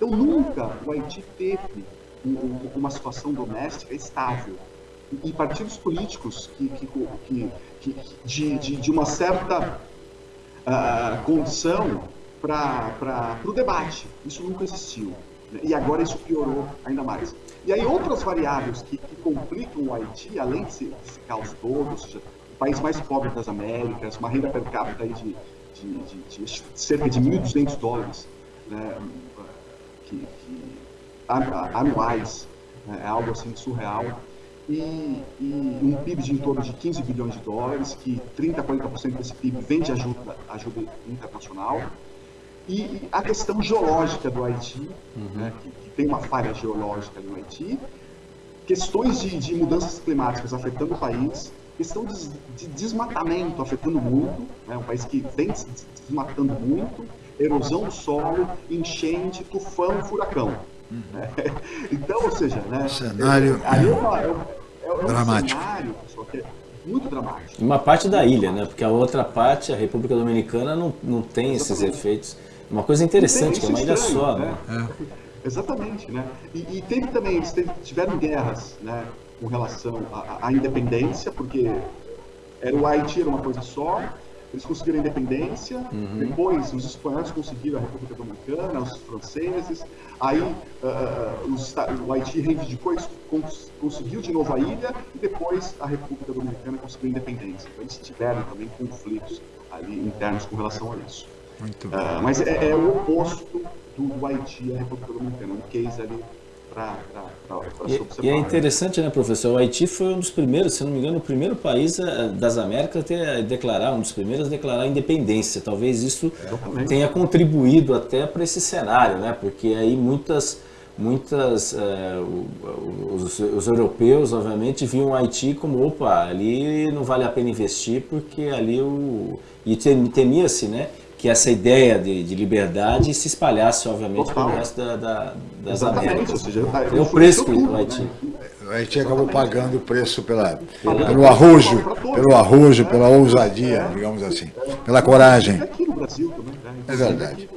Então, nunca o Haiti teve uma situação doméstica estável e partidos políticos que, que, que, de, de, de, uma certa uh, condição para o debate. Isso nunca existiu. Né? E agora isso piorou ainda mais. E aí outras variáveis que, que complicam o Haiti, além desse, desse caos todo, ou seja, o país mais pobre das Américas, uma renda per capita aí de, de, de cerca de 1.200 dólares né, que, anuais, né, é algo assim surreal. E, e, um PIB de em torno de 15 bilhões de dólares, que 30% a 40% desse PIB vem de ajuda, ajuda internacional. E a questão geológica do Haiti, uhum. né, que, que, tem uma falha geológica no Haiti, questões de, de mudanças climáticas afetando o país, questão de, de desmatamento afetando muito, né, um país que vem se desmatando muito, erosão do solo, enchente, tufão, furacão. Uhum. Então, ou seja, né, cenário é, é, uma, é, é dramático. um cenário, pessoal, que é muito dramático. Uma parte da ilha, né? Porque a outra parte, a República Dominicana, não, não tem Exatamente. esses efeitos. Uma coisa interessante, que é uma ilha estranho, só, né? né? É. Exatamente, né? E, e, teve também, eles tiveram guerras, né? Com relação à, à independência, porque era o Haiti era uma coisa só, eles conseguiram a independência, uhum. depois os espanhóis conseguiram a República Dominicana, os franceses, aí uh, os, o Haiti reivindicou isso, conseguiu de novo a ilha, e depois a República Dominicana conseguiu a independência. Então eles tiveram também conflitos ali internos com relação a isso. Uh, mas é, é, o oposto do, do Haiti à República Dominicana, um case ali para e, e é interessante, né, professor? O Haiti foi um dos primeiros, se não me engano, o primeiro país eh, das Américas a ter, declarar, um dos primeiros a declarar a independência. Talvez isso é, tenha contribuído até para esse cenário, né? Porque aí muitas muitas é, os, os, europeus obviamente viam o Haiti como opa ali não vale a pena investir porque ali o e temia-se né que essa ideia de, de liberdade se espalhasse, obviamente, pelo resto da, da, das Exatamente, Américas. Ou seja, é o preço que o Haiti. O Haiti acabou pagando o preço pela, pelo arrojo, pelo arrojo, pela ousadia, digamos assim, pela coragem. Né? É verdade.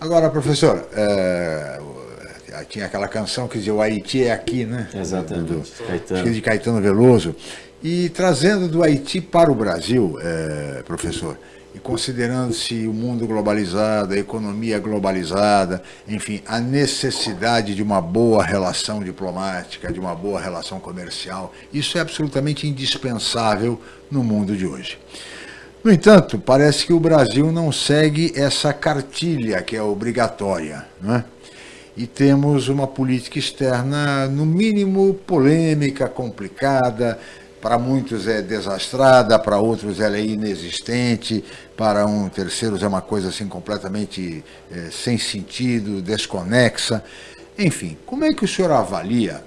Agora, professor, é, tinha aquela canção que dizia o Haiti é aqui, né? Exatamente. Do, Caetano. de Caetano Veloso. E trazendo do Haiti para o Brasil, é, professor, considerando-se o mundo globalizado, a economia globalizada, enfim, a necessidade de uma boa relação diplomática, de uma boa relação comercial, isso é absolutamente indispensável no mundo de hoje. No entanto, parece que o Brasil não segue essa cartilha que é obrigatória, é? e temos uma política externa, no mínimo, polêmica, complicada, para muitos é desastrada, para outros ela é inexistente, para um terceiros é uma coisa assim completamente é, sem sentido, desconexa. Enfim, como é que o senhor avalia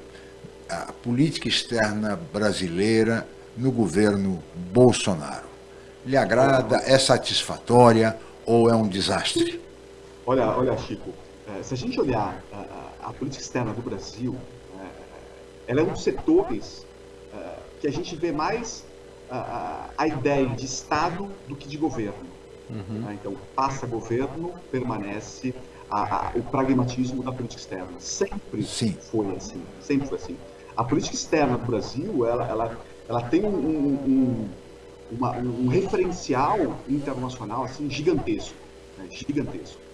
a política externa brasileira no governo Bolsonaro? Lhe agrada? É satisfatória ou é um desastre? Olha, olha, Chico, é, se a gente olhar a, a política externa do Brasil, ela é um dos setores que a gente vê mais a, a, ideia de Estado do que de governo. Uhum. Né? Então, passa governo, permanece a, a, o pragmatismo da política externa. Sempre Sim. foi assim. Sempre foi assim. A política externa do Brasil, ela, ela, ela tem um, um, uma, um referencial internacional assim gigantesco, né? gigantesco.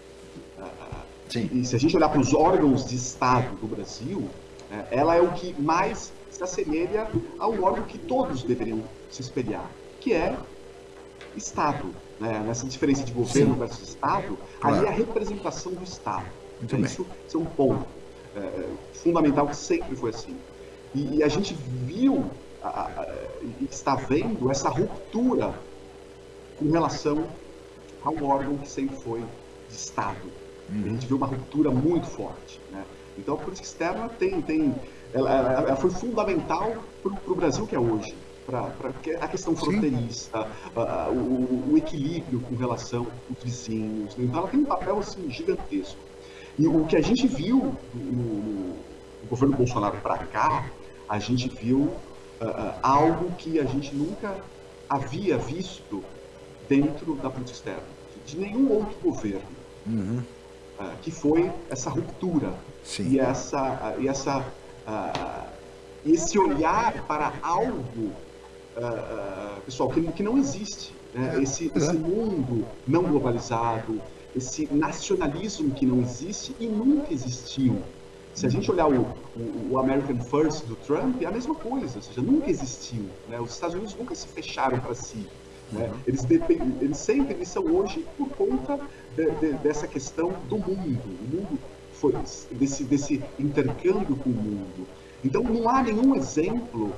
Sim. E se a gente olhar para os órgãos de Estado do Brasil, né, ela é o que mais se assemelha ao órgão que todos deveriam se espelhar, que é Estado. Né? Nessa diferença de governo Sim. versus Estado, claro. ali é a representação do Estado. Muito Isso, isso é um ponto é, fundamental que sempre foi assim. E, e a gente viu e está vendo essa ruptura com relação ao órgão que sempre foi de Estado. Uhum. A gente viu uma ruptura muito forte. Né? Então a política externa tem, tem ela, ela foi fundamental para o Brasil que é hoje. Para a questão fronteiriça, o, o, equilíbrio com relação aos vizinhos. Né? Então ela tem um papel assim, gigantesco. E o que a gente viu no, no governo Bolsonaro para cá, a gente viu uh, algo que a gente nunca havia visto dentro da política externa, de nenhum outro governo. Uhum. Uh, que foi essa ruptura Sim. e essa, e essa uh, esse olhar para algo, uh, pessoal, que, que não existe. Né? É, esse, esse mundo não globalizado, esse nacionalismo que não existe e nunca existiu. Se a gente olhar o, o, o, American First do Trump, é a mesma coisa, ou seja, nunca exisu. Né? Os Estados Unidos nunca se fecharam para si. Né? Uhum. Eles, eles sempre eles são hoje por conta de, de, dessa questão do mundo. O mundo foi desse, desse intercâmbio com o mundo. Então não há nenhum exemplo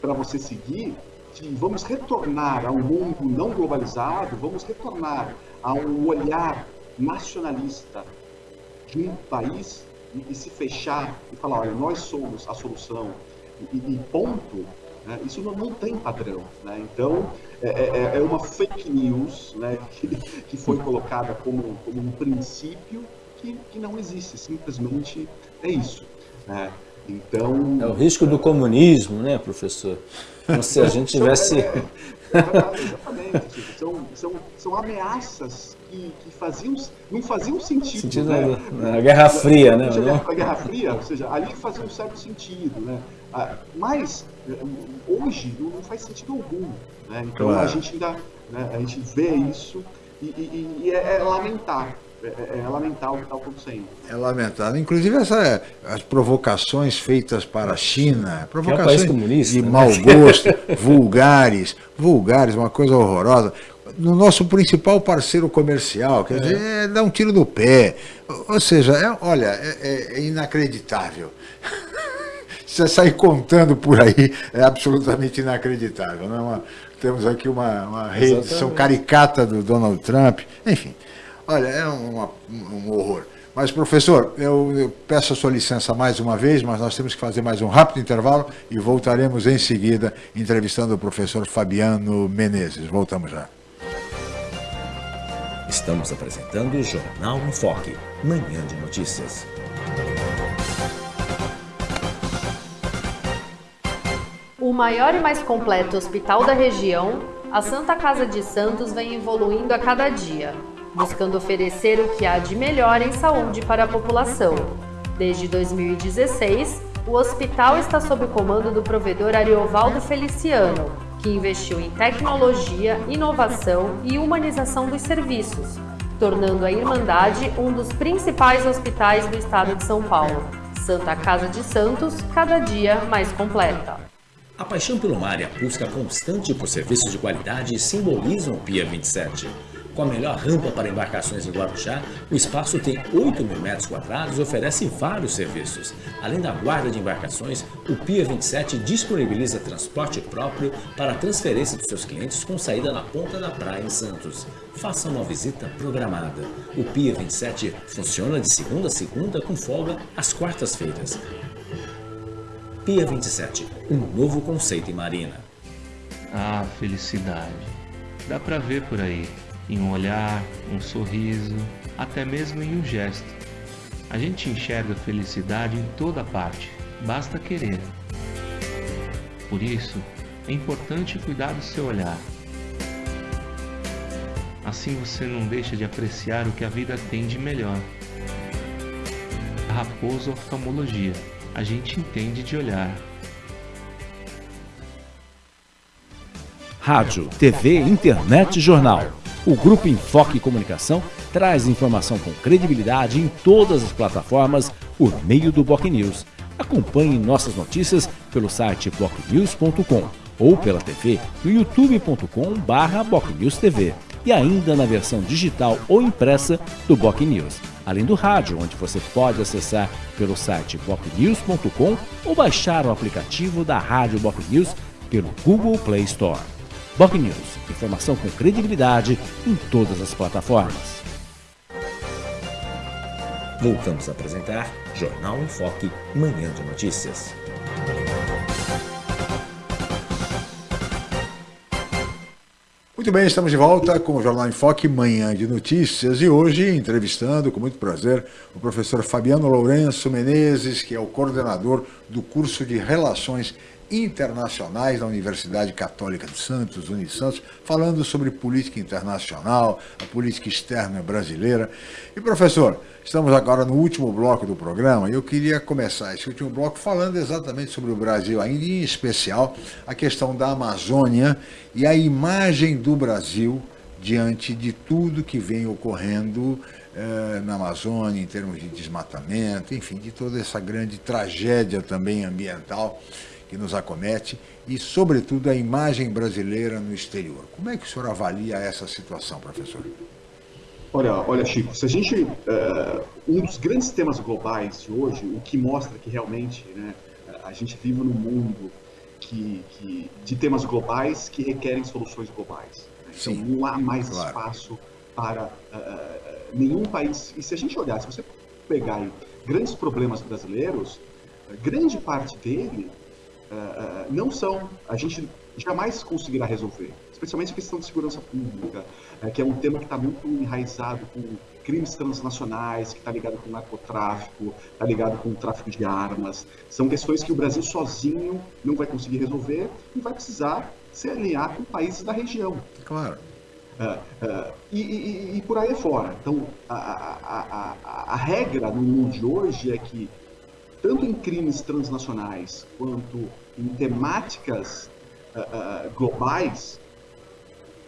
para você seguir de vamos retornar a um mundo não globalizado, vamos retornar a um olhar nacionalista de um país e, e se fechar e falar, olha, nós somos a solução e, e ponto, né? isso não, não, tem padrão. Né? Então, é, é, é, uma fake news né? que, que foi colocada como, como um princípio que, que não existe, simplesmente é isso. Né? Então... É o risco do comunismo, né, professor? Como se a gente tivesse... É, exatamente, são, são, são ameaças que, que faziam, não faziam sentido. sentido né? na, Guerra Fria, né? Na Guerra Fria, ou seja, ali fazia um certo sentido, né? Ah, mas hoje não faz sentido algum. Né? Então claro. a gente ainda né, a gente vê isso e, e, e é, é lamentar. É, é, é, lamentável o que está acontecendo. É lamentável. Inclusive essa, as provocações feitas para a China, provocações é um de né? mau gosto, vulgares, vulgares, uma coisa horrorosa. No nosso principal parceiro comercial, quer é. dizer, é, dá um tiro no pé. Ou seja, é, olha, é, é inacreditável. Você sair contando por aí é absolutamente inacreditável. Não é uma, temos aqui uma, uma reedição caricata do Donald Trump, enfim. Olha, é um, um horror. Mas, professor, eu, eu, peço a sua licença mais uma vez, mas nós temos que fazer mais um rápido intervalo e voltaremos em seguida entrevistando o professor Fabiano Menezes. Voltamos já. Estamos apresentando o Jornal em Foque, manhã de notícias. O maior e mais completo hospital da região, a Santa Casa de Santos vem evoluindo a cada dia buscando oferecer o que há de melhor em saúde para a população. Desde 2016, o hospital está sob o comando do provedor Ariovaldo Feliciano, que investiu em tecnologia, inovação e humanização dos serviços, tornando a Irmandade um dos principais hospitais do estado de São Paulo. Santa Casa de Santos, cada dia mais completa. A paixão pelo mar e a busca constante por serviços de qualidade simbolizam o PIA 27 Com a melhor rampa para embarcações em Guarujá, o espaço tem 8 mil metros quadrados e oferece vários serviços. Além da guarda de embarcações, o Pia 27 disponibiliza transporte próprio para a transferência dos seus clientes com saída na ponta da praia em Santos. Faça uma visita programada. O Pia 27 funciona de segunda a segunda com folga às quartas-feiras. Pia 27, um novo conceito em marina. Ah, felicidade. Dá pra ver por aí em um olhar, um sorriso, até mesmo em um gesto. A gente enxerga felicidade em toda parte, basta querer. Por isso, é importante cuidar do seu olhar. Assim você não deixa de apreciar o que a vida tem de melhor. Raposo Oftalmologia, a gente entende de olhar. Rádio, TV, internet jornal. O Grupo Enfoque Comunicação traz informação com credibilidade em todas as plataformas por meio do Boc News. Acompanhe nossas notícias pelo site bocnews.com ou pela TV no youtube.com/bocnewstv e ainda na versão digital ou impressa do Boc News, além do rádio, onde você pode acessar pelo site bocnews.com ou baixar o aplicativo da Rádio Boc News pelo Google Play Store. Boc News, informação com credibilidade em todas as plataformas. Voltamos a apresentar Jornal em Foque, Manhã de Notícias. Muito bem, estamos de volta com o Jornal em Foque, Manhã de Notícias, e hoje entrevistando, com muito prazer, o professor Fabiano Lourenço Menezes, que é o coordenador do curso de Relações internacionais da Universidade Católica de Santos, Unisantos, falando sobre política internacional, a política externa brasileira. E professor, estamos agora no último bloco do programa e eu queria começar esse último bloco falando exatamente sobre o Brasil, ainda em especial a questão da Amazônia e a imagem do Brasil diante de tudo que vem ocorrendo eh, na Amazônia, em termos de desmatamento, enfim, de toda essa grande tragédia também ambiental que nos acomete e, sobretudo, a imagem brasileira no exterior. Como é que o senhor avalia essa situação, professor? Olha, olha, Chico, se a gente. Uh, um dos grandes temas globais de hoje, o que mostra que realmente né, a gente vive num mundo que, que, de temas globais que requerem soluções globais. Né? Então, não há mais claro. espaço para uh, nenhum país. E se a gente olhar, se você pegar grandes problemas brasileiros, grande parte dele uh, não são, a gente jamais conseguirá resolver, especialmente a questão de segurança pública, uh, que é um tema que está muito enraizado com crimes transnacionais, que está ligado com narcotráfico, está ligado com o tráfico de armas. São questões que o Brasil sozinho não vai conseguir resolver e vai precisar se alinhar com países da região. Claro. Uh, uh, e, e, e, por aí fora. Então, a, a, a, a, regra no mundo de hoje é que, tanto em crimes transnacionais quanto em temáticas uh, globais,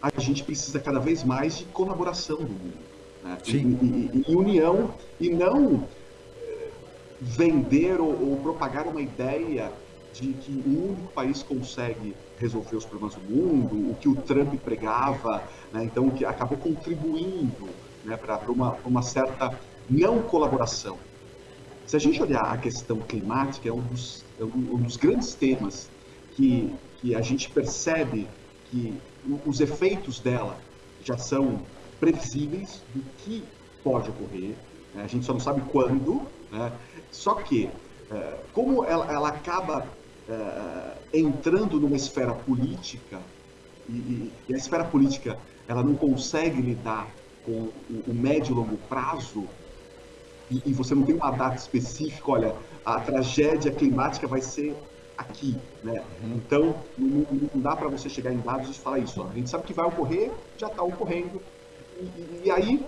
a gente precisa cada vez mais de colaboração do mundo. Né? E, e, e, união, e não eh, vender ou, ou, propagar uma ideia de que um único país consegue resolver os problemas do mundo, o que o Trump pregava, né? então que acabou contribuindo né, para uma, uma certa não colaboração. Se a gente olhar a questão climática, é um dos é um dos grandes temas que, que a gente percebe que os efeitos dela já são previsíveis do que pode ocorrer, né? a gente só não sabe quando, né? só que, é, como ela, ela acaba é, entrando numa esfera política, e, e, a esfera política ela não consegue lidar com o, o médio e longo prazo, e, e você não tem uma data específica, olha, a tragédia climática vai ser aqui, né? Uhum. Então, não, não dá para você chegar em dados e falar isso. Ó. A gente sabe que vai ocorrer, já está ocorrendo. E, e, aí,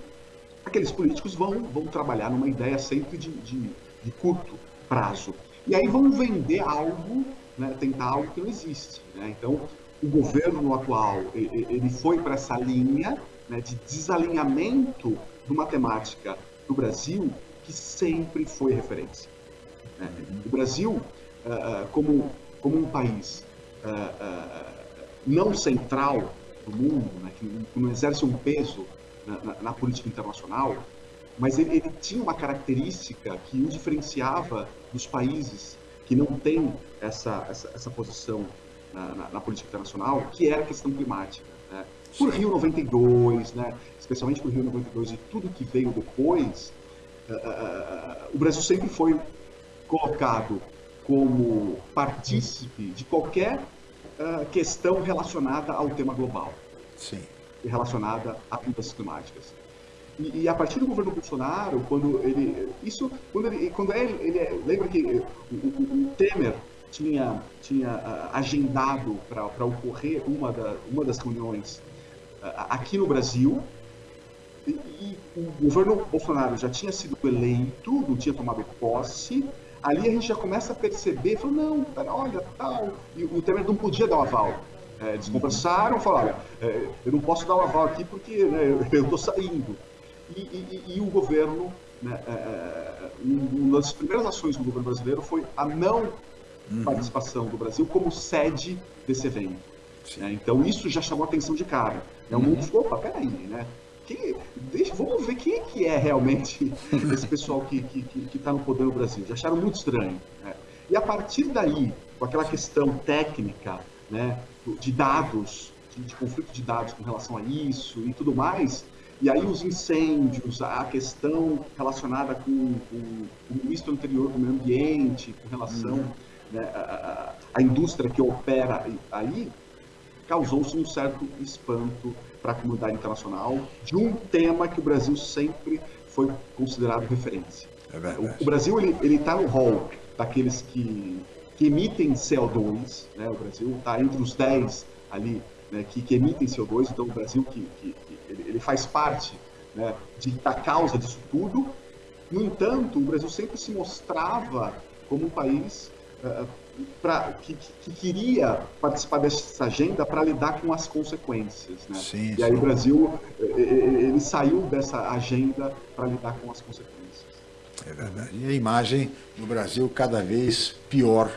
aqueles políticos vão, vão trabalhar numa ideia sempre de, de, de curto prazo. E aí vão vender algo, né, tentar algo que não existe. Né? Então, o governo atual, ele foi para essa linha né, de desalinhamento de uma temática do Brasil que sempre foi referência. Né? O Brasil, ah, como, como um país ah, não central do mundo, né, que não exerce um peso na, na, na política internacional, mas ele, ele, tinha uma característica que o diferenciava dos países que não têm essa, essa, essa posição na, na, na, política internacional, que era a questão climática. Né? Por Rio 92, né? especialmente por Rio 92 e tudo que veio depois, uh, uh, o Brasil sempre foi colocado como partícipe de qualquer questão relacionada ao tema global. Sim. E relacionada a mudanças climáticas. E, e, a partir do governo Bolsonaro, quando ele. Isso, quando ele. Quando ele, ele lembra que o, o, o Temer tinha, tinha agendado para ocorrer uma, da, uma das reuniões aqui no Brasil, e, o governo Bolsonaro já tinha sido eleito, não tinha tomado posse, ali a gente já começa a perceber, falou, não, pera, olha, tal, e o Temer não podia dar o aval. É, eles conversaram, falaram, olha, é, eu não posso dar o aval aqui porque né, eu estou saindo. E, e, e, o governo, né, é, é, uma das primeiras ações do governo brasileiro foi a não uhum. participação do Brasil como sede desse evento. Né? Então isso já chamou a atenção de cara. Né? O mundo ficou, opa, peraí, né? Que, deixa, vamos ver quem é que é realmente esse pessoal que está que, que, que tá no poder no Brasil. Já acharam muito estranho. Né? E a partir daí, com aquela questão técnica, né, de dados, de, de conflito de dados com relação a isso e tudo mais, e aí os incêndios, a questão relacionada com, com, com o ministro anterior do meio ambiente, com relação uhum. né, à, à indústria que opera aí, causou-se um certo espanto para a comunidade internacional de um tema que o Brasil sempre foi considerado referência. É o, o, Brasil ele está no hall daqueles que, que emitem CO2, né? o Brasil está entre os 10 ali né, que, que, emitem CO2, então o Brasil que, que, que ele, ele, faz parte né, de, da causa disso tudo. No entanto, o Brasil sempre se mostrava como um país uh, pra, que, que, queria participar dessa agenda para lidar com as consequências. Né? Sim, e aí sim. o Brasil ele saiu dessa agenda para lidar com as consequências. É verdade. E a imagem no Brasil cada vez pior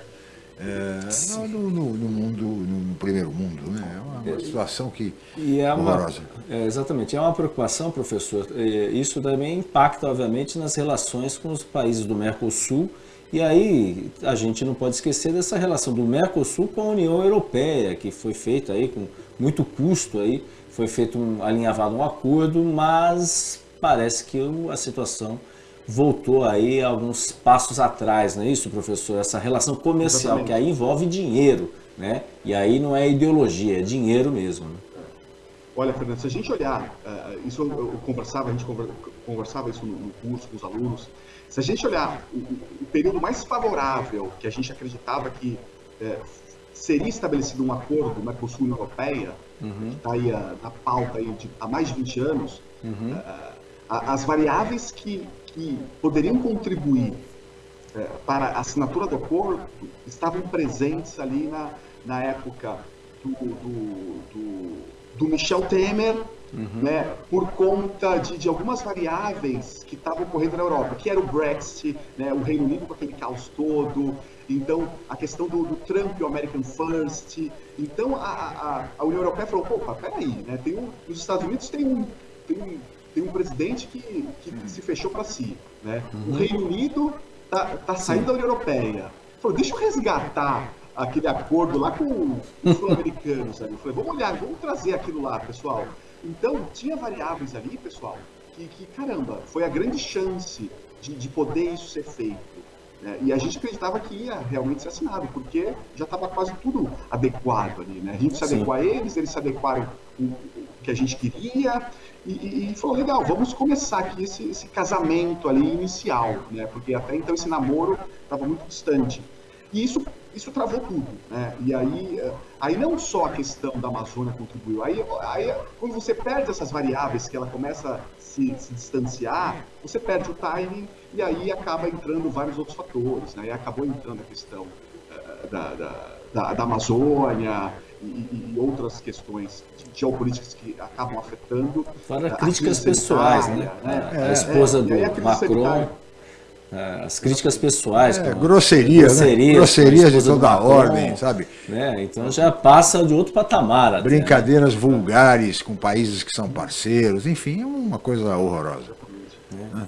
é, no, no, no, mundo, no primeiro mundo, né? É uma, uma situação que e é uma, é, exatamente, é uma preocupação, professor. Isso também impacta, obviamente, nas relações com os países do Mercosul. E aí a gente não pode esquecer dessa relação do Mercosul com a União Europeia, que foi feita aí com muito custo aí, foi feito um alinhavado um acordo, mas parece que a situação voltou aí alguns passos atrás, não é isso, professor? Essa relação comercial, Exatamente. que aí envolve dinheiro, né? E aí não é ideologia, é dinheiro mesmo. Né? Olha, Fernando, se a gente olhar, uh, isso eu, eu, conversava, a gente conversava isso no, no, curso com os alunos, se a gente olhar o, o, período mais favorável que a gente acreditava que uh, seria estabelecido um acordo Mercosul União Europeia, uhum. que está aí uh, na pauta aí de, há mais de 20 anos, uhum. as variáveis que que poderiam contribuir é, para a assinatura do acordo estavam presentes ali na, na época do, do, do, do Michel Temer, uhum. né, por conta de, de, algumas variáveis que estavam ocorrendo na Europa, que era o Brexit, né, o Reino Unido com aquele caos todo, então a questão do, do Trump e o American First. Então a, a, a União Europeia falou, opa, peraí, né, tem um, os Estados Unidos tem um, tem um tem um presidente que, que se fechou para si. Né? Uhum. O Reino Unido está tá saindo Sim. da União Europeia. Falou, deixa eu resgatar aquele acordo lá com os sul-americanos. Falei, vamos olhar, vamos trazer aquilo lá, pessoal. Então, tinha variáveis ali, pessoal, que, que caramba, foi a grande chance de, de poder isso ser feito. Né? E a gente acreditava que ia realmente ser assinado, porque já estava quase tudo adequado ali. Né? A gente se adequou a eles, eles se adequaram o que a gente queria, e, e, falou, legal, vamos começar aqui esse, esse, casamento ali inicial, né? Porque até então esse namoro estava muito distante. E isso, isso travou tudo, né? E aí, aí não só a questão da Amazônia contribuiu, aí, aí quando você perde essas variáveis que ela começa a se, se distanciar, você perde o timing e aí acaba entrando vários outros fatores, né? E acabou entrando a questão uh, da, da, da, da Amazônia, e, e, outras questões geopolíticas que acabam afetando. Fora críticas pessoais, né? né? É, a esposa é, do Macron. As críticas pessoais. É, grosserias, grosserias, né? grosserias de toda a ordem, sabe? Né? Então já passa de outro patamar. Até, Brincadeiras né? vulgares com países que são parceiros, enfim, é uma coisa horrorosa.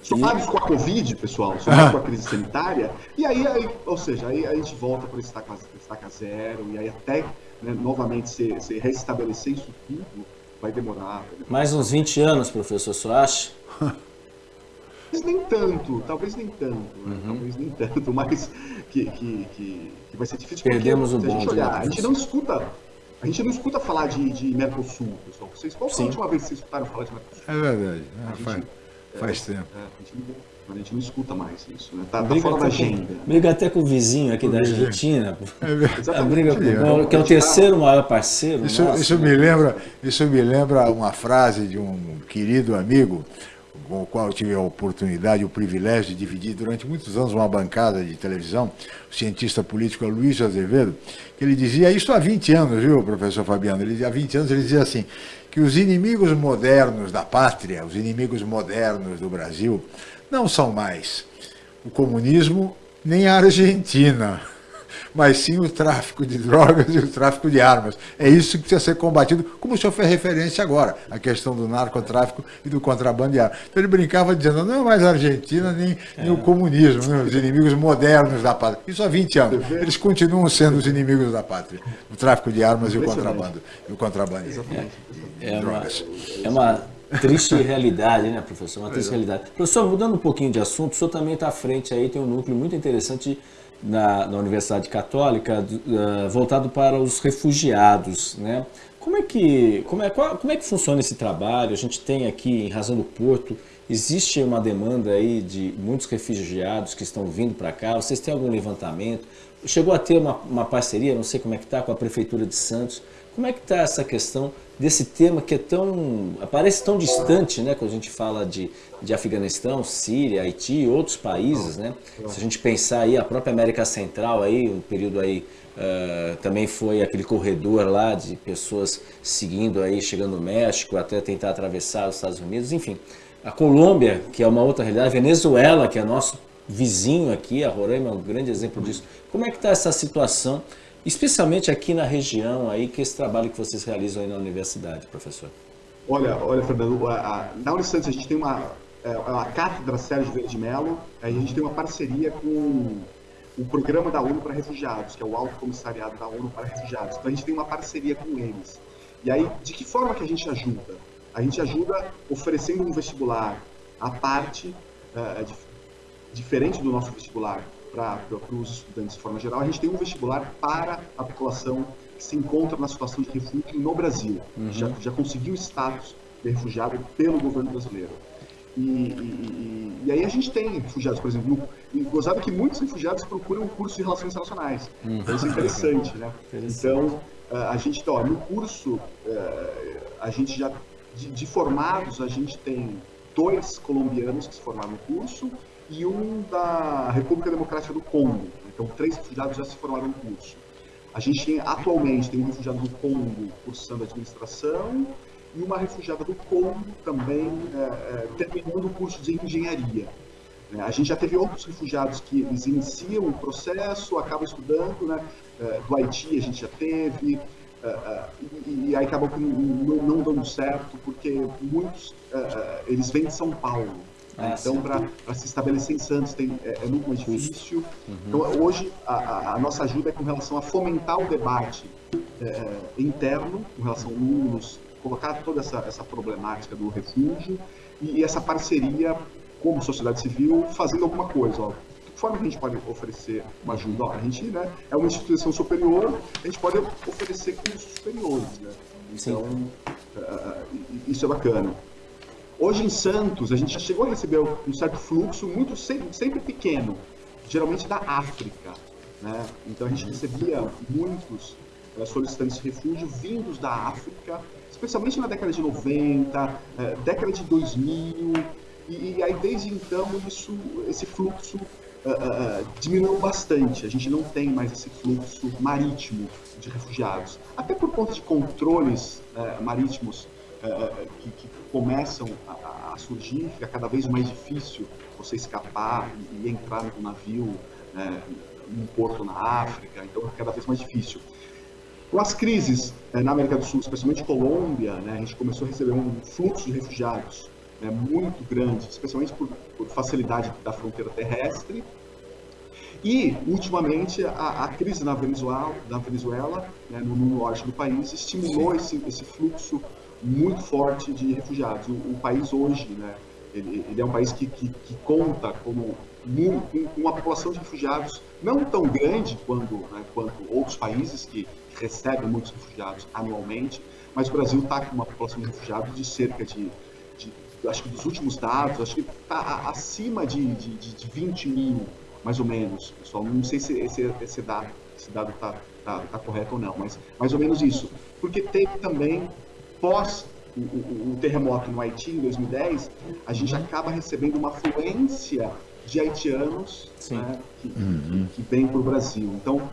Somados com a Covid, pessoal, somados com a crise sanitária, e aí, aí, ou seja, aí a gente volta para estaca, estaca zero, e aí até né, novamente se, se restabelecer isso tudo, vai demorar. Mais uns 20 anos, professor, você acha? Talvez nem tanto, talvez nem tanto, né? uhum. né? talvez nem tanto, mas que, que, que, que vai ser difícil. Perdemos porque, o bonde. A gente, olhar, a gente não escuta a gente não escuta falar de, de Mercosul, pessoal. Vocês, qual foi a última vez que vocês escutaram falar de Mercosul? É verdade. É, faz, faz tempo. É, a, gente não, a, gente não, escuta mais isso, né? Tá, tá fora da agenda. Briga até com o vizinho aqui o da Argentina. É a briga com, que é o terceiro maior parceiro. Isso, nosso, isso, né? me lembra, isso me lembra uma frase de um querido amigo com o qual eu tive a oportunidade, o privilégio de dividir durante muitos anos uma bancada de televisão, o cientista político Luiz Azevedo, que ele dizia, isso há 20 anos, viu, professor Fabiano? Ele, há 20 anos ele dizia assim, que os inimigos modernos da pátria, os inimigos modernos do Brasil, não são mais o comunismo nem a Argentina mas sim o tráfico de drogas e o tráfico de armas. É isso que precisa ser combatido, como o senhor fez referência agora, a questão do narcotráfico e do contrabando de armas. Então ele brincava dizendo, não é mais a Argentina nem, é. nem o comunismo, né, os inimigos modernos da pátria. Isso há 20 anos. Eles continuam sendo os inimigos da pátria. O tráfico de armas e o contrabando. E o contrabando é, é, uma, é uma triste realidade, né, professor? Uma triste realidade. Professor, mudando um pouquinho de assunto, o senhor também está à frente aí, tem um núcleo muito interessante na, na Universidade Católica uh, voltado para os refugiados, né? Como é que como é, qual, como é que funciona esse trabalho? A gente tem aqui em Razão do Porto existe uma demanda aí de muitos refugiados que estão vindo para cá. Vocês têm algum levantamento? Chegou a ter uma, uma parceria, não sei como é que está, com a prefeitura de Santos. Como é que está essa questão desse tema que é tão parece tão distante, né? Quando a gente fala de, de Afeganistão, Síria, Haiti e outros países, né? Se a gente pensar aí a própria América Central aí, o período aí uh, também foi aquele corredor lá de pessoas seguindo aí, chegando no México até tentar atravessar os Estados Unidos, enfim. A Colômbia, que é uma outra realidade, a Venezuela, que é nosso vizinho aqui, a Roraima é um grande exemplo disso. Como é que está essa situação? especialmente aqui na região aí, que esse trabalho que vocês realizam aí na universidade, professor? Olha, olha, Fernando, a, a, na Unisantos a gente tem uma, é, a Cátedra Sérgio Verde Mello, a gente tem uma parceria com o Programa da ONU para Refugiados, que é o Alto Comissariado da ONU para Refugiados. Então a gente tem uma parceria com eles. E aí, de que forma que a gente ajuda? A gente ajuda oferecendo um vestibular à parte, uh, diferente do nosso vestibular, para os estudantes de forma geral, a gente tem um vestibular para a população que se encontra na situação de refúgio no Brasil, uhum. já, já conseguiu status de refugiado pelo governo brasileiro. E, e, e, aí a gente tem refugiados, por exemplo, e gozado que muitos refugiados procuram um curso de relações internacionais. Uhum. Então isso é interessante, né? Então, a gente, ó, no curso, a gente já, de, de formados, a gente tem dois colombianos que se formaram no curso e um da República Democrática do Congo. Então, três refugiados já se formaram no curso. A gente tem, atualmente tem um refugiado do Congo cursando administração e uma refugiada do Congo também é, é, terminando o curso de engenharia. É, a gente já teve outros refugiados que eles iniciam o processo, acabam estudando, né? É, do Haiti a gente já teve, é, e, aí acabam que não, dando certo, porque muitos eles vêm de São Paulo, ah, então, para se estabelecer em Santos tem, é, é muito mais difícil. Uhum. Então, hoje, a, a, nossa ajuda é com relação a fomentar o debate é, interno, com relação a alunos, colocar toda essa, essa problemática do refúgio e, e, essa parceria como sociedade civil fazendo alguma coisa. Ó. De que forma que a gente pode oferecer uma ajuda? Ó, a gente né, é uma instituição superior, a gente pode oferecer cursos superiores. Né? Então, uh, isso é bacana. Hoje em Santos, a gente já chegou a receber um certo fluxo, muito sempre, sempre pequeno, geralmente da África. Né? Então a gente recebia muitos uh, solicitantes de refúgio vindos da África, especialmente na década de 90, uh, eh, década de 2000, e, e, aí desde então isso, esse fluxo uh, diminuiu bastante. A gente não tem mais esse fluxo marítimo de refugiados, até por conta de controles marítimos uh, que, que, começam a, a, surgir, fica cada vez mais difícil você escapar e, e entrar no navio num porto na África, então é cada vez mais difícil. Com as crises né, na América do Sul, especialmente Colômbia, né, a gente começou a receber um fluxo de refugiados né, muito grande, especialmente por, por, facilidade da fronteira terrestre. E, ultimamente, a, a crise na Venezuela, na Venezuela né, no, no, norte do país, estimulou esse, esse, fluxo muito forte de refugiados. O, o país hoje, né, ele, ele, é um país que, que, que conta como com uma população de refugiados não tão grande quanto, né, quanto outros países que recebem muitos refugiados anualmente, mas o Brasil está com uma população de refugiados de cerca de, de acho que dos últimos dados, acho que está acima de, de, de 20 mil, mais ou menos, pessoal. Não sei se esse, esse dado está tá, tá correto ou não, mas mais ou menos isso. Porque teve também, pós o, o, o terremoto no Haiti em 2010, a gente acaba recebendo uma afluência de haitianos né, que, uhum. que, que vêm para o Brasil. Então,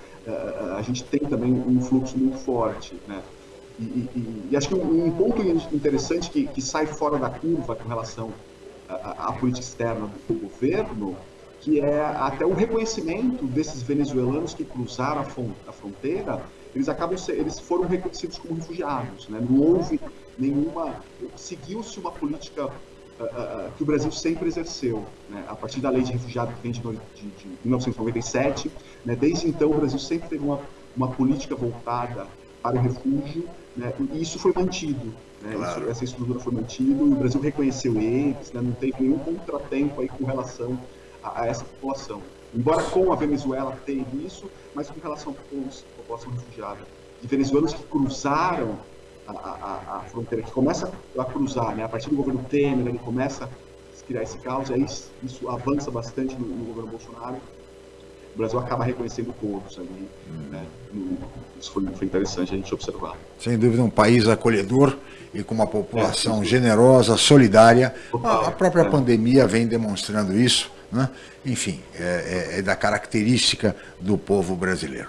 a gente tem também um fluxo muito forte. Né? E, e, e acho que um, ponto interessante que, que sai fora da curva com relação à, à política externa do governo, que é até o reconhecimento desses venezuelanos que cruzaram a, fronteira, eles acabam eles foram reconhecidos como refugiados, né? Não houve nenhuma seguiu-se uma política uh, que o Brasil sempre exerceu, né? a partir da lei de refugiado que vem de, de, de 1997. Né? Desde então, o Brasil sempre teve uma, uma política voltada para o refúgio, né? e isso foi mantido. Né? Claro. Isso, essa estrutura foi mantida, o Brasil reconheceu eles, né? não teve nenhum contratempo aí com relação a, a essa população. Embora com a Venezuela teve isso, mas com relação à população refugiada. De venezuelanos que cruzaram a, a, a, fronteira, que começa a cruzar, né? a partir do governo Temer, ele começa a criar esse caos, aí isso avança bastante no, no governo Bolsonaro. O Brasil acaba reconhecendo todos ali. Né? Isso foi, foi interessante a gente observar. Sem dúvida, um país acolhedor e com uma população é, generosa, solidária. A, a própria é. pandemia vem demonstrando isso. Né? Enfim, é, é, é, da característica do povo brasileiro.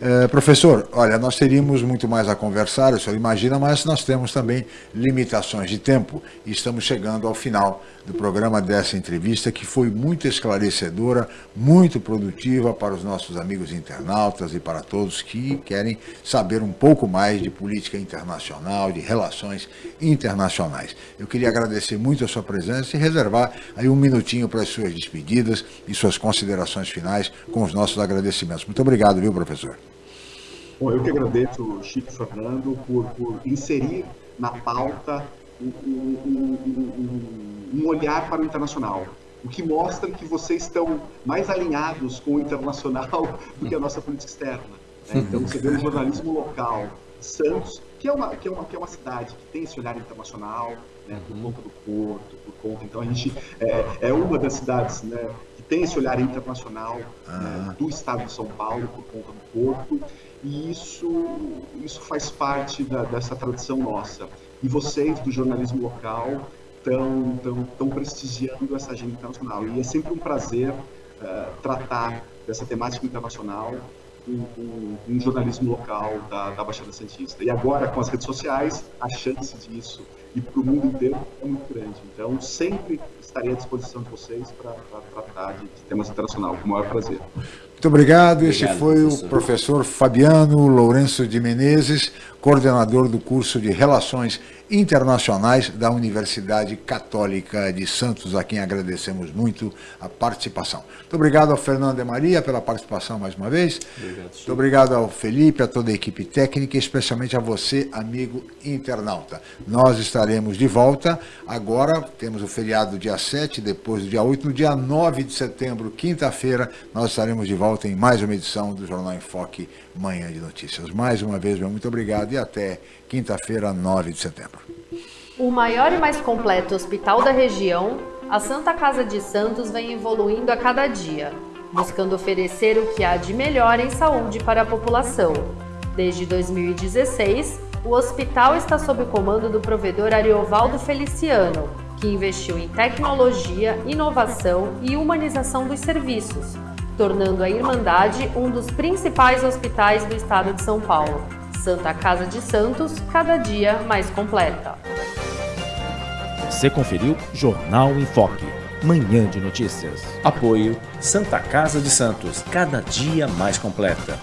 É, professor, olha, nós teríamos muito mais a conversar, o senhor imagina, mas nós temos também limitações de tempo e estamos chegando ao final do programa dessa entrevista, que foi muito esclarecedora, muito produtiva para os nossos amigos internautas e para todos que querem saber um pouco mais de política internacional, de relações internacionais. Eu queria agradecer muito a sua presença e reservar aí um minutinho para as suas despedidas e suas considerações finais com os nossos agradecimentos. Muito obrigado, viu, professor? Bom, eu que agradeço, Chico Fernando, por, por inserir na pauta um, um, um, um, olhar para o internacional, o que mostra que vocês estão mais alinhados com o internacional do que a nossa política externa. Né? Então, você vê o jornalismo local, Santos, que é uma, que é uma, que é uma cidade que tem esse olhar internacional, né, por conta do porto, por conta. Então, a gente é, é uma das cidades né, tem esse olhar internacional né, ah. né, do estado de São Paulo por conta do porto e isso isso faz parte da, dessa tradição nossa. E vocês do jornalismo local estão tão, tão prestigiando essa agenda internacional. E é sempre um prazer uh, tratar dessa temática internacional com, com, um jornalismo local da, da Baixada Santista. E agora com as redes sociais a chance disso e para o mundo inteiro é muito grande. Então, sempre estarei à disposição de vocês para tratar de, de temas internacionais, com o maior prazer. Muito obrigado. Este foi professor. o professor Fabiano Lourenço de Menezes, coordenador do curso de Relações Internacionais da Universidade Católica de Santos, a quem agradecemos muito a participação. Muito obrigado ao Fernando de Maria pela participação mais uma vez. Obrigado, muito obrigado ao Felipe, a toda a equipe técnica, e especialmente a você, amigo internauta. Nós estaremos de volta. Agora temos o feriado dia 7, depois do dia 8, no dia 9 de setembro, quinta-feira, nós estaremos de volta volta em mais uma edição do Jornal em Foque Manhã de Notícias. Mais uma vez, meu muito obrigado e até quinta-feira, 9 de setembro. O maior e mais completo hospital da região, a Santa Casa de Santos vem evoluindo a cada dia, buscando oferecer o que há de melhor em saúde para a população. Desde 2016, o hospital está sob o comando do provedor Ariovaldo Feliciano, que investiu em tecnologia, inovação e humanização dos serviços, tornando a Irmandade um dos principais hospitais do estado de São Paulo. Santa Casa de Santos, cada dia mais completa. Você conferiu Jornal em Foque. Manhã de Notícias. Apoio Santa Casa de Santos, cada dia mais completa.